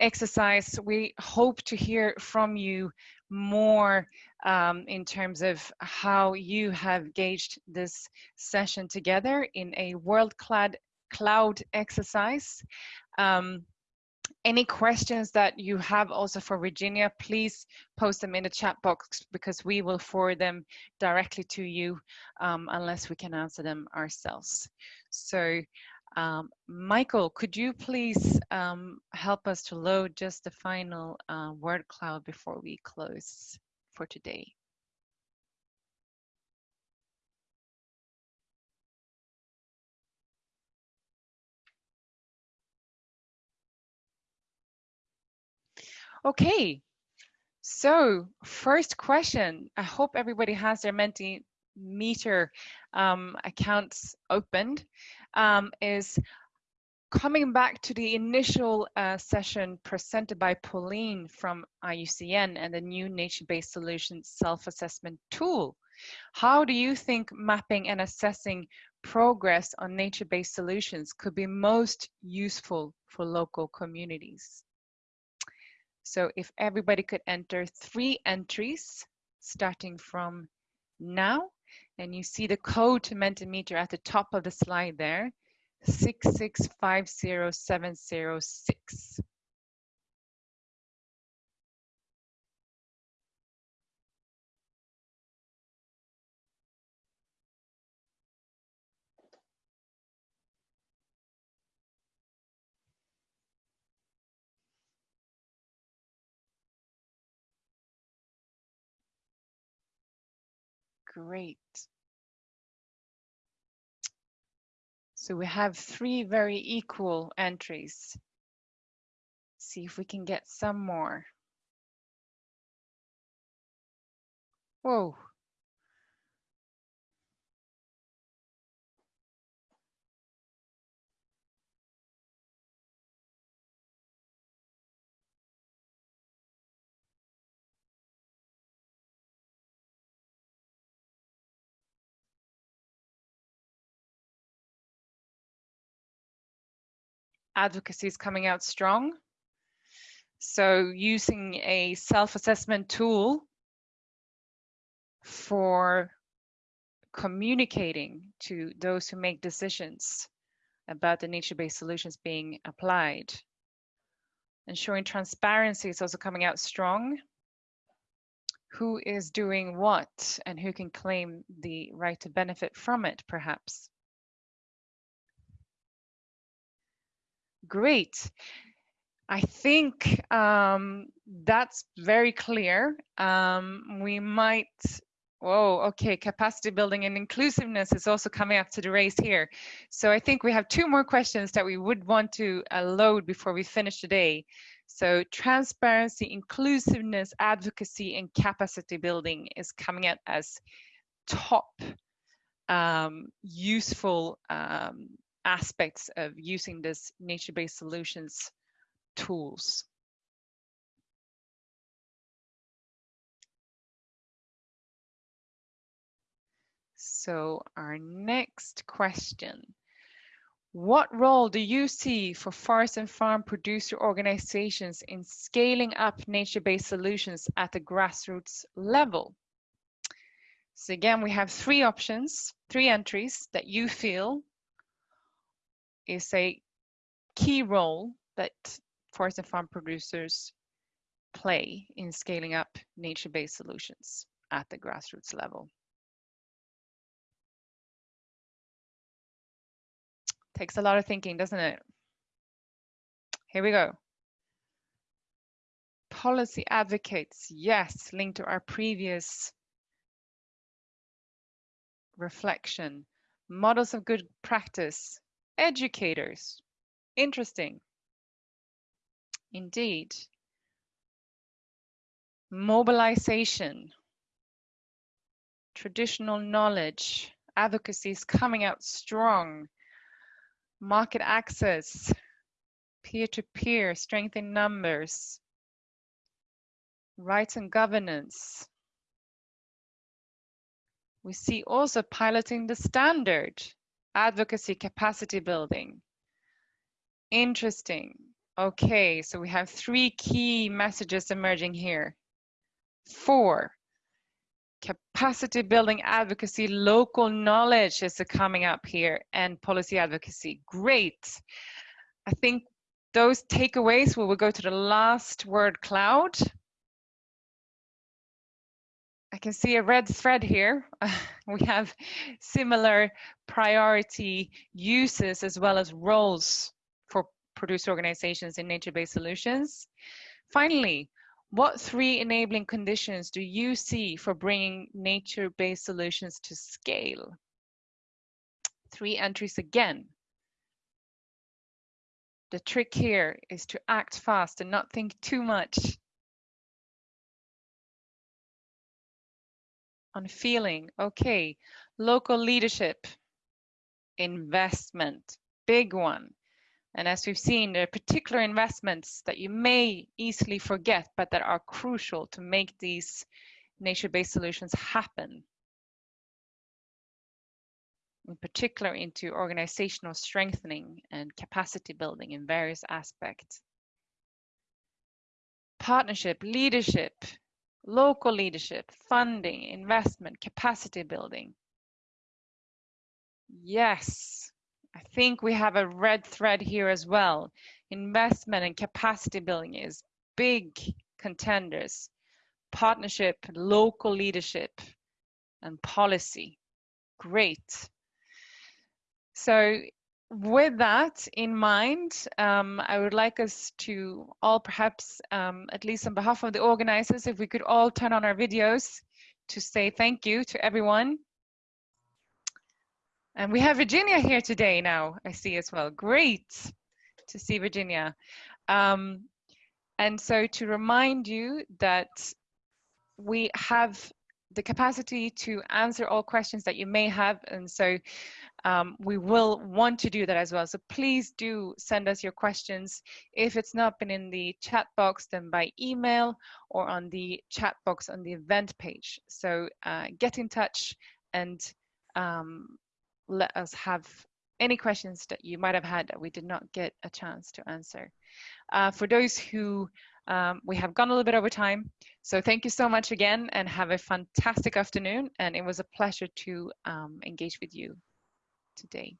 exercise, we hope to hear from you more um, in terms of how you have gauged this session together in a world-clad cloud exercise. Um, any questions that you have also for Virginia, please post them in the chat box because we will forward them directly to you um, unless we can answer them ourselves. So um, Michael, could you please um, help us to load just the final uh, word cloud before we close for today? Okay, so first question. I hope everybody has their Mentimeter um, accounts opened. Um, is coming back to the initial uh, session presented by Pauline from IUCN and the new nature-based solutions self-assessment tool. How do you think mapping and assessing progress on nature-based solutions could be most useful for local communities? So if everybody could enter three entries starting from now, and you see the code to Mentimeter at the top of the slide there, 6650706. Great. So we have three very equal entries. See if we can get some more. Whoa. Advocacy is coming out strong. So using a self-assessment tool for communicating to those who make decisions about the nature-based solutions being applied. Ensuring transparency is also coming out strong. Who is doing what and who can claim the right to benefit from it, perhaps. Great. I think um, that's very clear. Um, we might, whoa, okay, capacity building and inclusiveness is also coming up to the race here. So I think we have two more questions that we would want to uh, load before we finish today. So transparency, inclusiveness, advocacy, and capacity building is coming out as top um, useful um, aspects of using this nature-based solutions tools. So our next question. What role do you see for forest and farm producer organizations in scaling up nature-based solutions at the grassroots level? So again, we have three options, three entries that you feel is a key role that forest and farm producers play in scaling up nature-based solutions at the grassroots level. Takes a lot of thinking, doesn't it? Here we go. Policy advocates, yes, linked to our previous reflection. Models of good practice, Educators. Interesting. Indeed. mobilization, traditional knowledge, advocacy is coming out strong, market access, peer-to-peer, -peer, strength in numbers, rights and governance. We see also piloting the standard, advocacy capacity building. Interesting. Okay, so we have three key messages emerging here. Four, capacity building advocacy, local knowledge is coming up here, and policy advocacy. Great. I think those takeaways, we will go to the last word cloud. I can see a red thread here. *laughs* we have similar priority uses as well as roles for producer organizations in nature-based solutions. Finally, what three enabling conditions do you see for bringing nature-based solutions to scale? Three entries again. The trick here is to act fast and not think too much. On feeling, okay, local leadership, investment, big one. And as we've seen, there are particular investments that you may easily forget, but that are crucial to make these nature-based solutions happen. In particular into organizational strengthening and capacity building in various aspects. Partnership, leadership, local leadership, funding, investment, capacity building. Yes, I think we have a red thread here as well. Investment and capacity building is big contenders. Partnership, local leadership, and policy. Great. So with that in mind, um, I would like us to all perhaps, um, at least on behalf of the organizers, if we could all turn on our videos to say thank you to everyone and we have Virginia here today now, I see as well. Great to see Virginia. Um, and so to remind you that we have the capacity to answer all questions that you may have. And so um, we will want to do that as well. So please do send us your questions. If it's not been in the chat box, then by email or on the chat box on the event page. So uh, get in touch and um, let us have any questions that you might have had that we did not get a chance to answer. Uh, for those who um, we have gone a little bit over time, so thank you so much again and have a fantastic afternoon. And it was a pleasure to um, engage with you today.